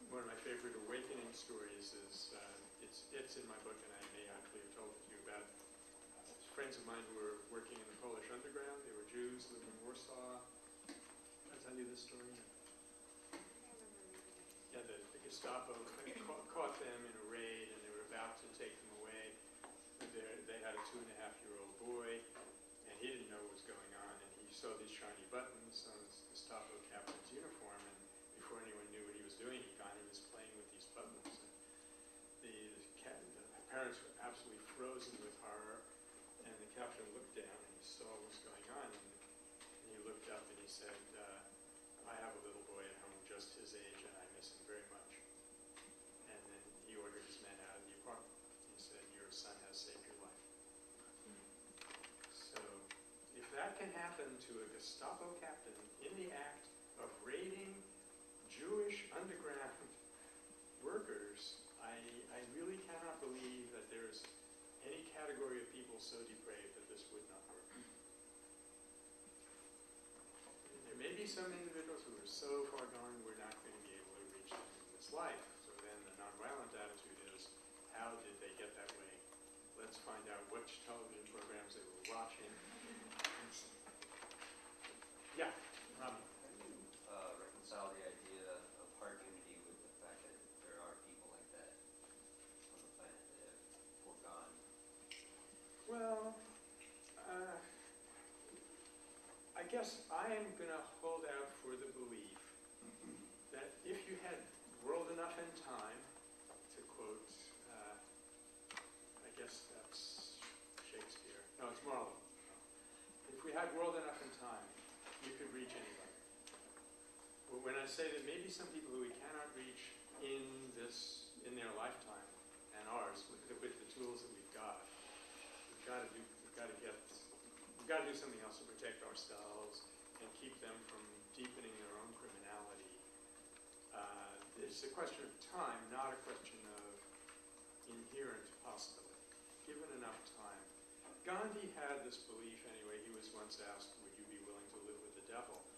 one of my favorite awakening stories is, uh, it's, it's in my book and I may actually have told it to you about uh, friends of mine who were working in the Polish underground. They were Jews, living in Warsaw. Did I tell you this story? Yeah, the, the Gestapo caught, caught them in a raid and they were about to take them away. They, they had a two and a half year old boy and he didn't know what was going saw these shiny buttons on his Gestapo captain's uniform and before anyone knew what he was doing, he kind of was playing with these buttons. And the, the, the parents were absolutely frozen with horror and the captain looked down and he saw what was going on and, and he looked up and he said, uh, I have a little boy at home just his age and I miss him very much. And then he ordered his men out of the apartment. He said, your son has saved your life. So if that can happen to a Gestapo captain in the act of raiding Jewish underground workers, I, I really cannot believe that there's any category of people so depraved that this would not work. There may be some individuals who are so far gone we're not going to be able to reach them in this life. So then the nonviolent attitude is, how did they get that way? Let's find out which television programs they were watching. Yeah, Rami. You uh, reconcile the idea of hard unity with the fact that there are people like that on the planet that have foregone? Well, uh, I guess I am going to hold out for the belief that if you had world enough in time, to quote, uh, I guess that's Shakespeare. No, it's Marlowe. If we had world enough in time, you could reach anybody. But when I say that maybe some people who we cannot reach in this, in their lifetime, and ours, with the, with the tools that we've got, we've got to do, we've got to get, we've got to do something else to protect ourselves and keep them from deepening their own criminality. Uh, It's a question of time, not a question of inherent possibility. Given enough time. Gandhi had this belief anyway. He was once asked, would you be willing to live with the devil?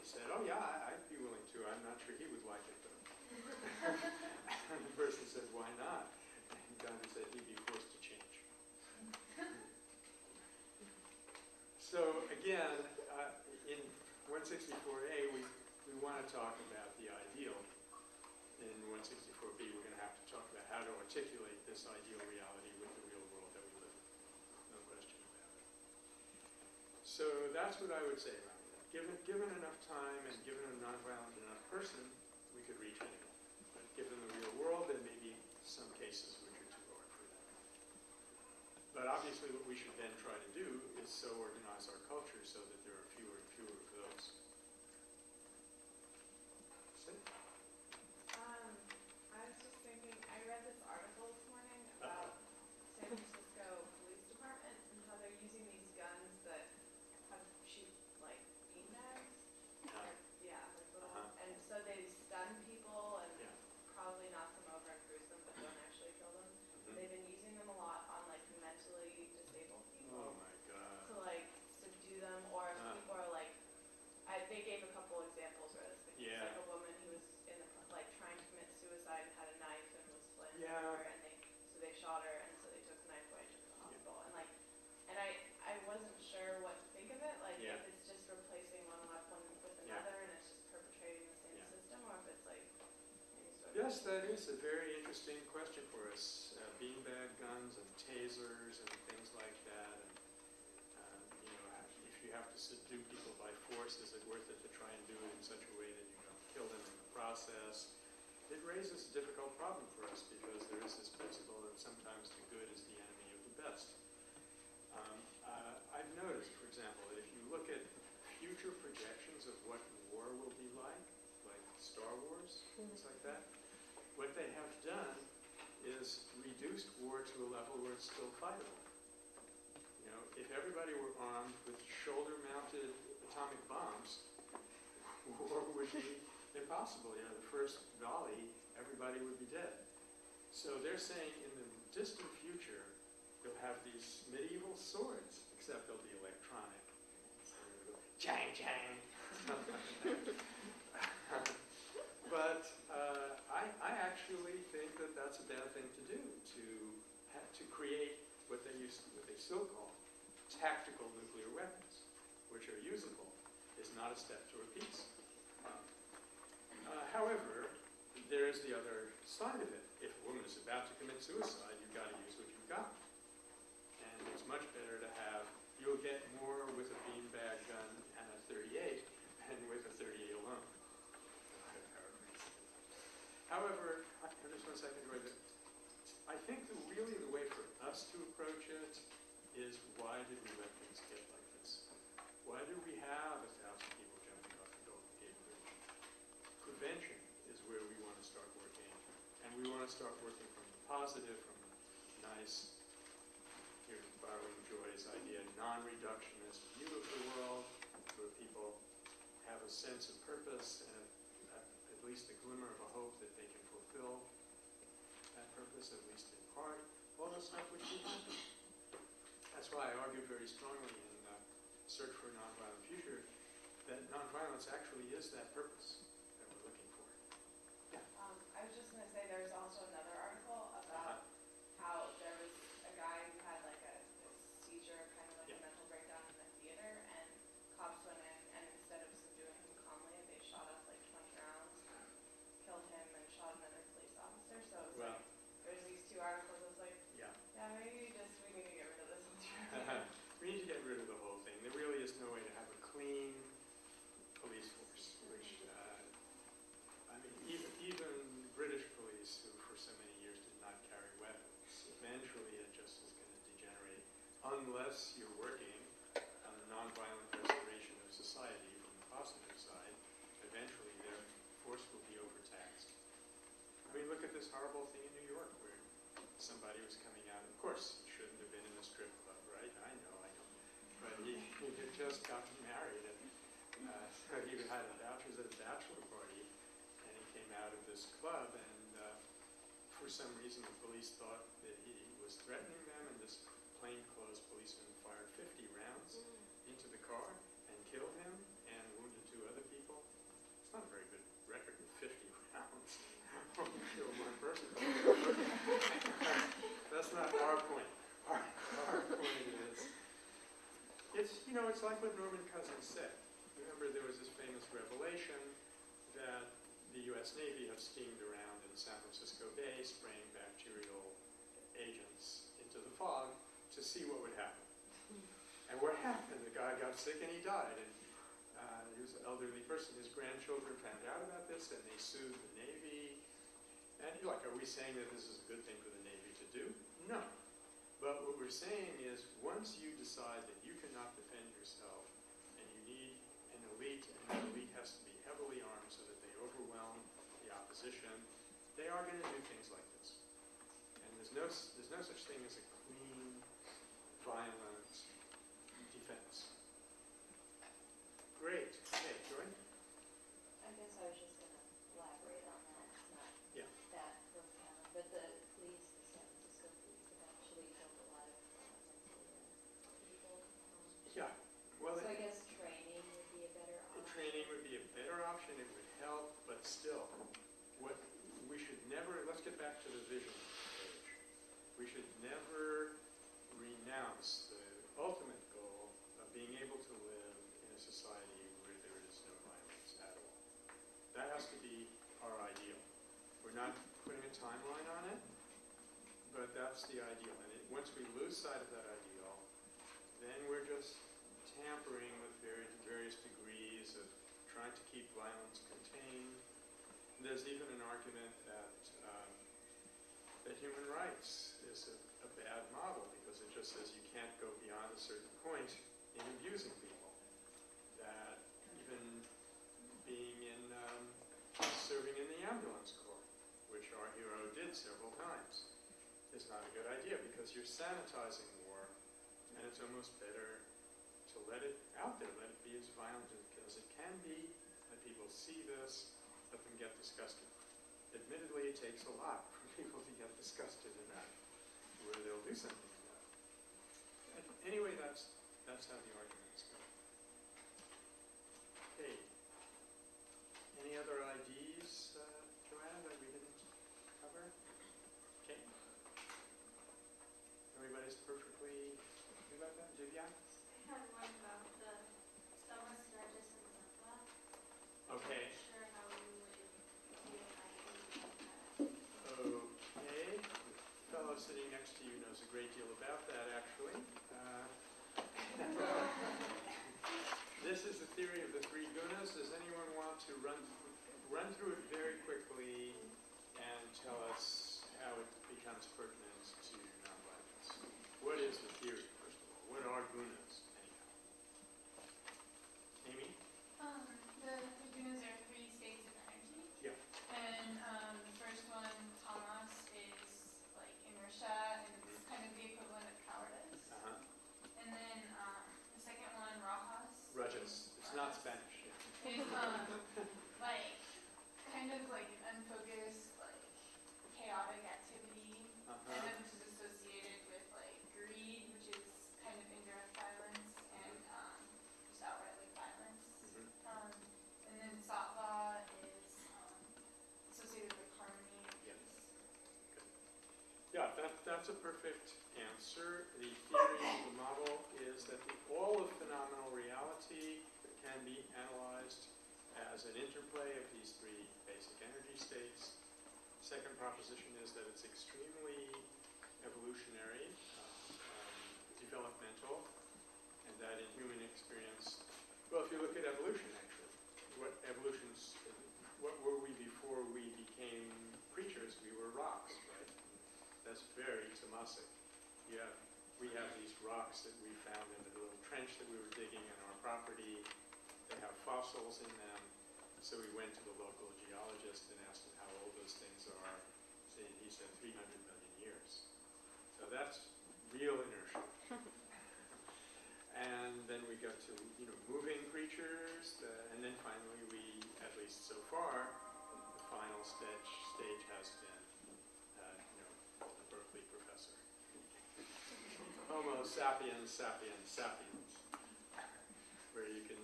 He said, oh yeah, I- I'd be willing to. I'm not sure he would like it though. And the person said, why not? And Gandhi said he'd be forced to change. So again, uh, in 164A, we, we want to talk about the ideal. In 164B, we're going to have to talk about how to articulate this ideal reality with the real world that we live in. No question about it. So that's what I would say. Given, given enough time and given a nonviolent enough person, we could reach anyone. But given the real world, there may be some cases which are too hard for that. But obviously, what we should then try to do is so organize our culture so that there are fewer and fewer of those. See? Um, I was just thinking, I read this article this morning about San Francisco Police Department and how they're using these guns that have shoot like beanbags. Uh, Or- Yeah, like little, Uh-huh. and so they stun people and Yeah. probably knock them over and bruise them, but don't actually kill them. mhm. They've been using them a lot on like mentally disabled Oh, people my God. to like subdue them, or if Uh. people are like, I, they gave a couple examples where it's Yeah. like a woman who was in the, like trying to commit suicide and had a knife and was flaring Yeah. her, and they, so they shot her, and so they took the knife away, took her to the hospital, and like, and I, I wasn't sure what to think of it, like, Yeah. if it's just replacing one weapon with Yeah. another, and it's just perpetrating the same Yeah. system, or if it's like, maybe sort of. Yes, that is a very interesting question for us. Uh, beanbag guns and tasers and things like that. And, um, you know, if you have to subdue people by force, is it worth it to try and do it in such a way that you don't kill them in the process? It raises a difficult problem for us because there is this principle that sometimes the good is the enemy of the best. Um, uh, I've noticed, for example, that if you look at future projections of what war will be like, like Star Wars, things like that, what they have done is reduced war to a level where it's still fightable. You know, if everybody were armed with shoulder-mounted atomic bombs, war would be impossible. You know, the first volley, everybody would be dead. So they're saying in the distant future, you'll have these medieval swords, except they'll be electronic. So they'll go, Chang, chang. But uh, I, I actually think that that's a bad thing to do, to have, to create what they used, what they still call tactical nuclear weapons, which are usable, is not a step toward peace. Uh, However, there is the other side of it. If a woman is about to commit suicide, you've got to use what you've got. And it's much better to have, you'll get more with a beanbag gun and a 38 than with a 38 alone. However, I- just one second, I think the, really the way for us to approach it is why did we let things get like this? Why do we have a thousand people jumping off the Golden Gate Bridge? Prevention is where we want to start working, and we want to start working from the positive, from the nice, here's borrowing Joy's idea, non-reductionist view of the world, where people have a sense of purpose and a- at least a glimmer of a hope that they can fulfill that purpose, at least in part, all that stuff would keep happening. That's why I argued very strongly in uh, Search for a Nonviolent Future that nonviolence actually is that purpose that we're looking for. Um, I was just gonna say, there was also another article about how there was a guy who had like a a seizure, kind of like a Yeah. mental breakdown in the theater, and cops went in, and instead of subduing him calmly, they shot off like twenty rounds, killed him, and shot another police officer, so it's Well, like, there's these two articles, it's like, yeah. yeah, maybe just, we need to get rid of this altogether. We need to get rid of the whole thing. There really is no way to have a clean police force, which, uh, I mean, even, even British police, who for so many years did not carry weapons, eventually it just is going to degenerate unless you're working on a nonviolent restoration of society from the positive side. Eventually, their force will be overtaxed. I mean, look at this horrible thing in New York where somebody was coming out, of course, he shouldn't have been in a strip club, right? I know, I know. But he, he had just gotten married and uh, so he had a bachelor's at a bachelor party and he came out of this club and uh, for some reason the police thought that he was threatening them and this plainclothes policeman fired 50 rounds into the car and killed him and wounded two other people. It's not a very good record with 50 rounds. Killed one person. That's not our point. Our, our point is, it's, you know, it's like what Norman Cousins said. Remember, there was this famous revelation that the U.S. Navy had steamed around in San Francisco Bay spraying bacterial agents into the fog to see what would happen. And what happened, got sick and he died, and uh, he was an elderly person. His grandchildren found out about this and they sued the Navy. And you're like, are we saying that this is a good thing for the Navy to do? No. But what we're saying is, once you decide that you cannot defend yourself and you need an elite, and that elite has to be heavily armed so that they overwhelm the opposition, they are going to do things like this. And there's no, there's no such thing as a clean, violent defense. Great. Okay, Joy? I guess I was just gonna elaborate on that, it's not Yeah. that profound, but the police, the San Francisco police have actually killed a lot of uh, mentally ill people. um, Yeah. Well, So I it- guess training would be a better the option. training would be a better option, it would help, but still, what, we should never, let's get back to the vision page. We should never renounce the ultimate goal of being able to live in a society where there is no violence at all. That has to be our ideal. We're not putting a timeline on it, but that's the ideal. And it, once we lose sight of that ideal, we're just tampering with very- various degrees of trying to keep violence contained. There's even an argument that, um, that human rights is a, a bad model because it just says you can't go beyond a certain point in abusing people. That even being in, um, serving in the ambulance corps, which our hero did several times, is not a good idea because you're sanitizing and it's almost better to let it out there, let it be as violent as it can be, let people see this, let them get disgusted. Admittedly, it takes a lot for people to get disgusted enough, where they'll do something about it. Anyway, that's, that's how the arguments go. Okay. Any other IDs, uh, Joanna, that we didn't cover? Okay. Everybody's that, Divya? I had one about the and. Okay. I'm not sure how we would do an ID about that. Okay, the fellow sitting next to you knows a great deal about that, actually. Uh, This is the theory of the three gunas. Does anyone want to run, run through it very quickly and tell us how it becomes pertinent to nonviolence? What is the theory, first of all? What are gunas, anyhow? Amy? Um, the three gunas are three states of energy. Yeah. And, um, the first one, tamas, is like inertia, and it's kind of the equivalent of cowardice. Uh-huh. And then, um, the second one, rajas, Rajas. It's not Spanish. yeah. Is, um, like, kind of like unfocused, like, chaotic activity. And Uh-huh. then which is associated with like greed, which is kind of indirect violence, and, um, just outright like violence. Mhm. Um, and then sattva is, um, associated with harmony, Yeah. peace. Yeah, that, that's a perfect answer. The theory, of the model is that the, all of phenomenal reality can be analyzed as an interplay of these three basic energy states. Second proposition is that it's extremely evolutionary, uh, um, developmental, and that in human experience, well, if you look at evolution, actually, what evolution's, what were we before we became creatures? We were rocks, right? That's very Tamasic. Have, we have these rocks that we found in the little trench that we were digging in our property. Have fossils in them. So we went to the local geologist and asked him how old those things are. He said 300 million years. So that's real inertia. And then we got to, you know, moving creatures, and then finally we, at least so far, the final stage, stage has been, uh, you know, the Berkeley professor. Homo sapiens sapiens sapiens,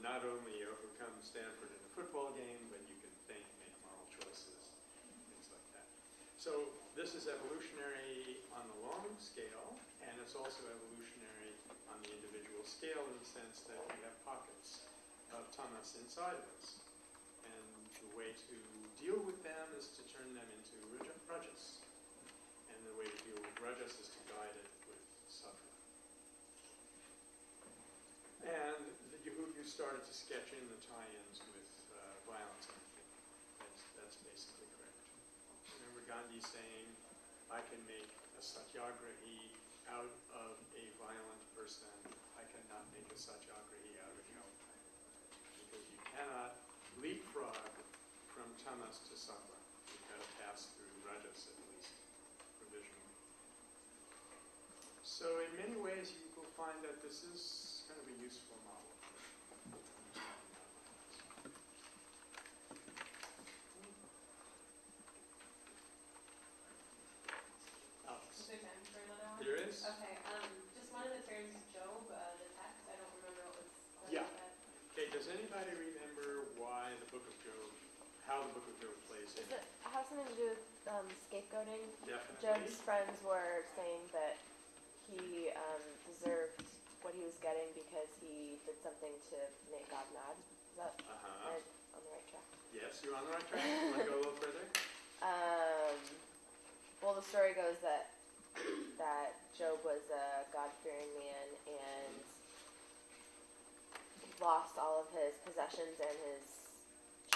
not only overcome Stanford in a football game, but you can think, make moral choices, things like that. So this is evolutionary on the long scale, and it's also evolutionary on the individual scale in the sense that we have pockets of tamas inside of us. And the way to deal with them is to turn them into raja- rajas. And the way to deal with rajas is to guide it with sattva. And we've started to sketch in the tie-ins with uh, violence. I think that's, that's basically correct. Remember Gandhi saying, I can make a satyagrahi out of a violent person. I cannot make a satyagrahi out of you. Because you cannot leapfrog from tamas to sattva. You've got to pass through rajas at least, provisionally. So in many ways, you will find that this is kind of a useful model. How the book of Job plays in? Does it have something to do with um, scapegoating? Definitely. Job's friends were saying that he um, deserved what he was getting because he did something to make God mad. Is that Uh-huh. on the right track? Yes, you're on the right track. Want to go a little further? Um, well, the story goes that that Job was a God-fearing man and lost all of his possessions and his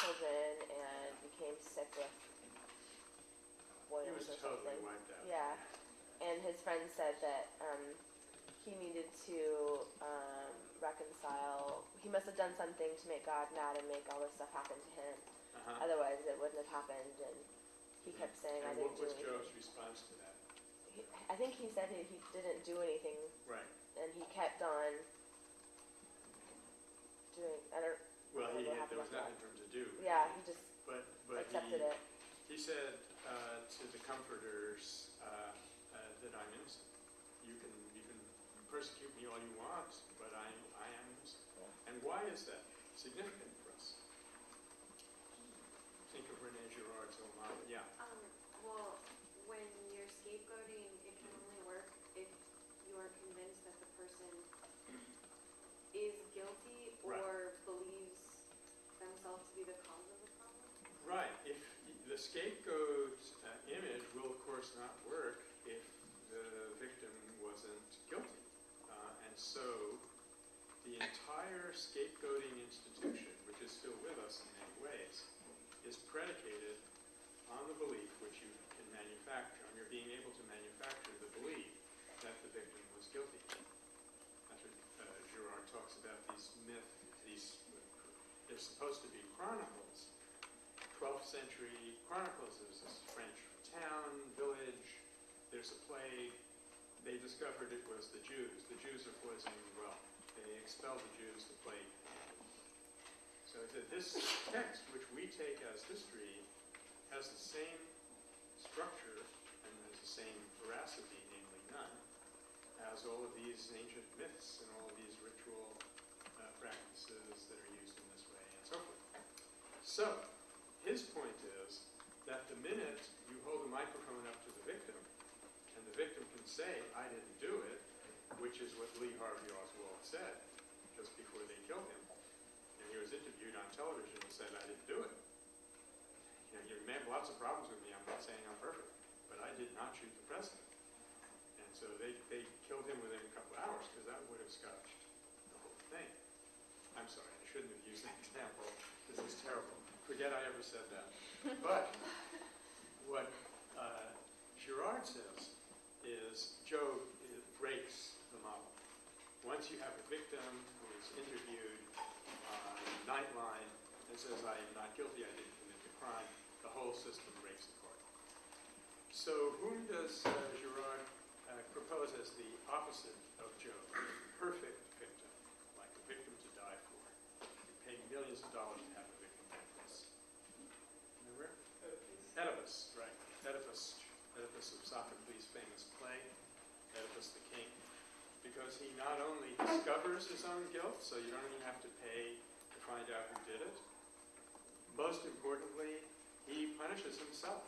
children and became sick with He boils was or totally something. wiped out. Yeah, and his friend said that um, he needed to um, reconcile. He must have done something to make God mad and make all this stuff happen to him. Uh-huh. Otherwise, it wouldn't have happened. And he kept saying, "I And didn't what do was anything." Job's response to that? He, I think he said he, he didn't do anything, Right. and he kept on doing. I don't. Well, he, there was nothing to do. Yeah, he just But, but accepted he, it. he said uh, to the comforters uh, uh, that I'm innocent. You can, you can persecute me all you want, but I, I am innocent. And why is that significant for us? Think of Rene Girard's old model. Yeah. Um, well, when you're scapegoating, it can only work if you are convinced that the person is guilty or believes themselves to be the cause of the problem. Right, if, the scapegoat uh, image will of course not work if the victim wasn't guilty. Uh, And so, the entire scapegoating institution, which is still with us in many ways, is predicated on the belief, which you can manufacture, on your being able to manufacture the belief that the victim was guilty. That's what uh, Girard talks about, these myth, these, they're supposed to be chronicles, 12th century chronicles. There's this French town, village, there's a plague. They discovered it was the Jews. The Jews are poisoning well. They expelled the Jews, the plague. So this text, which we take as history, has the same structure and has the same veracity, namely none, as all of these ancient myths and all of these ritual uh, practices that are used in this way and so forth. So, his point is that the minute you hold a microphone up to the victim, and the victim can say, I didn't do it, which is what Lee Harvey Oswald said just before they killed him. And he was interviewed on television and said, I didn't do it. You know, you may have lots of problems with me, I'm not saying I'm perfect, but I did not shoot the president. And so they, they killed him within a couple hours, because that would have scotched the whole thing. I'm sorry, I shouldn't have used that example. This is terrible. Forget I ever said that. But what uh, Girard says is Job breaks the model. Once you have a victim who is interviewed on Nightline and says, I am not guilty, I didn't commit the crime, the whole system breaks apart. So whom does uh, Girard uh, propose as the opposite of Job? Perfect victim, like a victim to die for. You pay millions of dollars to have a victim like this. Remember? Oedipus, right. Oedipus, Oedipus of Sophocles' famous play, Oedipus the king. Because he not only discovers his own guilt, so you don't even have to pay to find out who did it. Most importantly, he punishes himself.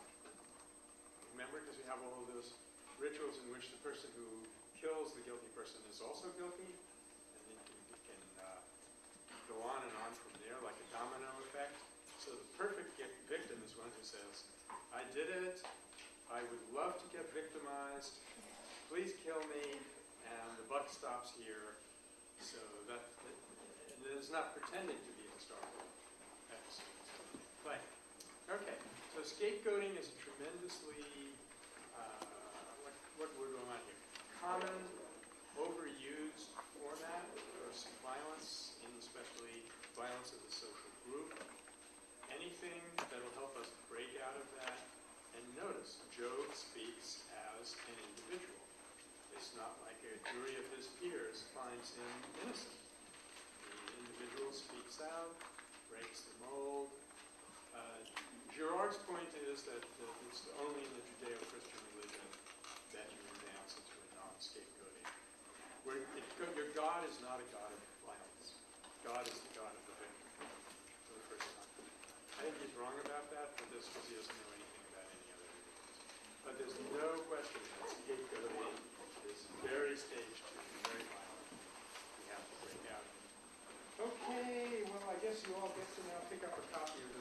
Remember, because we have all of those rituals in which the person who kills the guilty person is also guilty, and it can, can uh, go on and on from there like a domino effect. So the perfect victim is one who says, I did it, I would love to get victimized, please kill me, and the buck stops here. So that, it is not pretending to be historical episodes. Play. Okay, So scapegoating is a tremendously, uh, what, what word do I here? Common, overused format for some violence, and especially violence of the social group. Anything that'll help us break out of that. And notice, Job speaks as an individual. It's not like a jury of his peers finds him innocent. The individual speaks out, breaks the mold. Uh, Girard's point is that uh, it's only in the Judeo-Christian religion that you advance into a non-scapegoating. Where it, your God is not a God of violence. God is the God of the victim, for the first time. I think he's wrong about that, but this because he doesn't know anything about any other religions. But there's no question that scapegoating very staged and very violent. We have to break out. Okay, well, I guess you all get to now pick up a copy of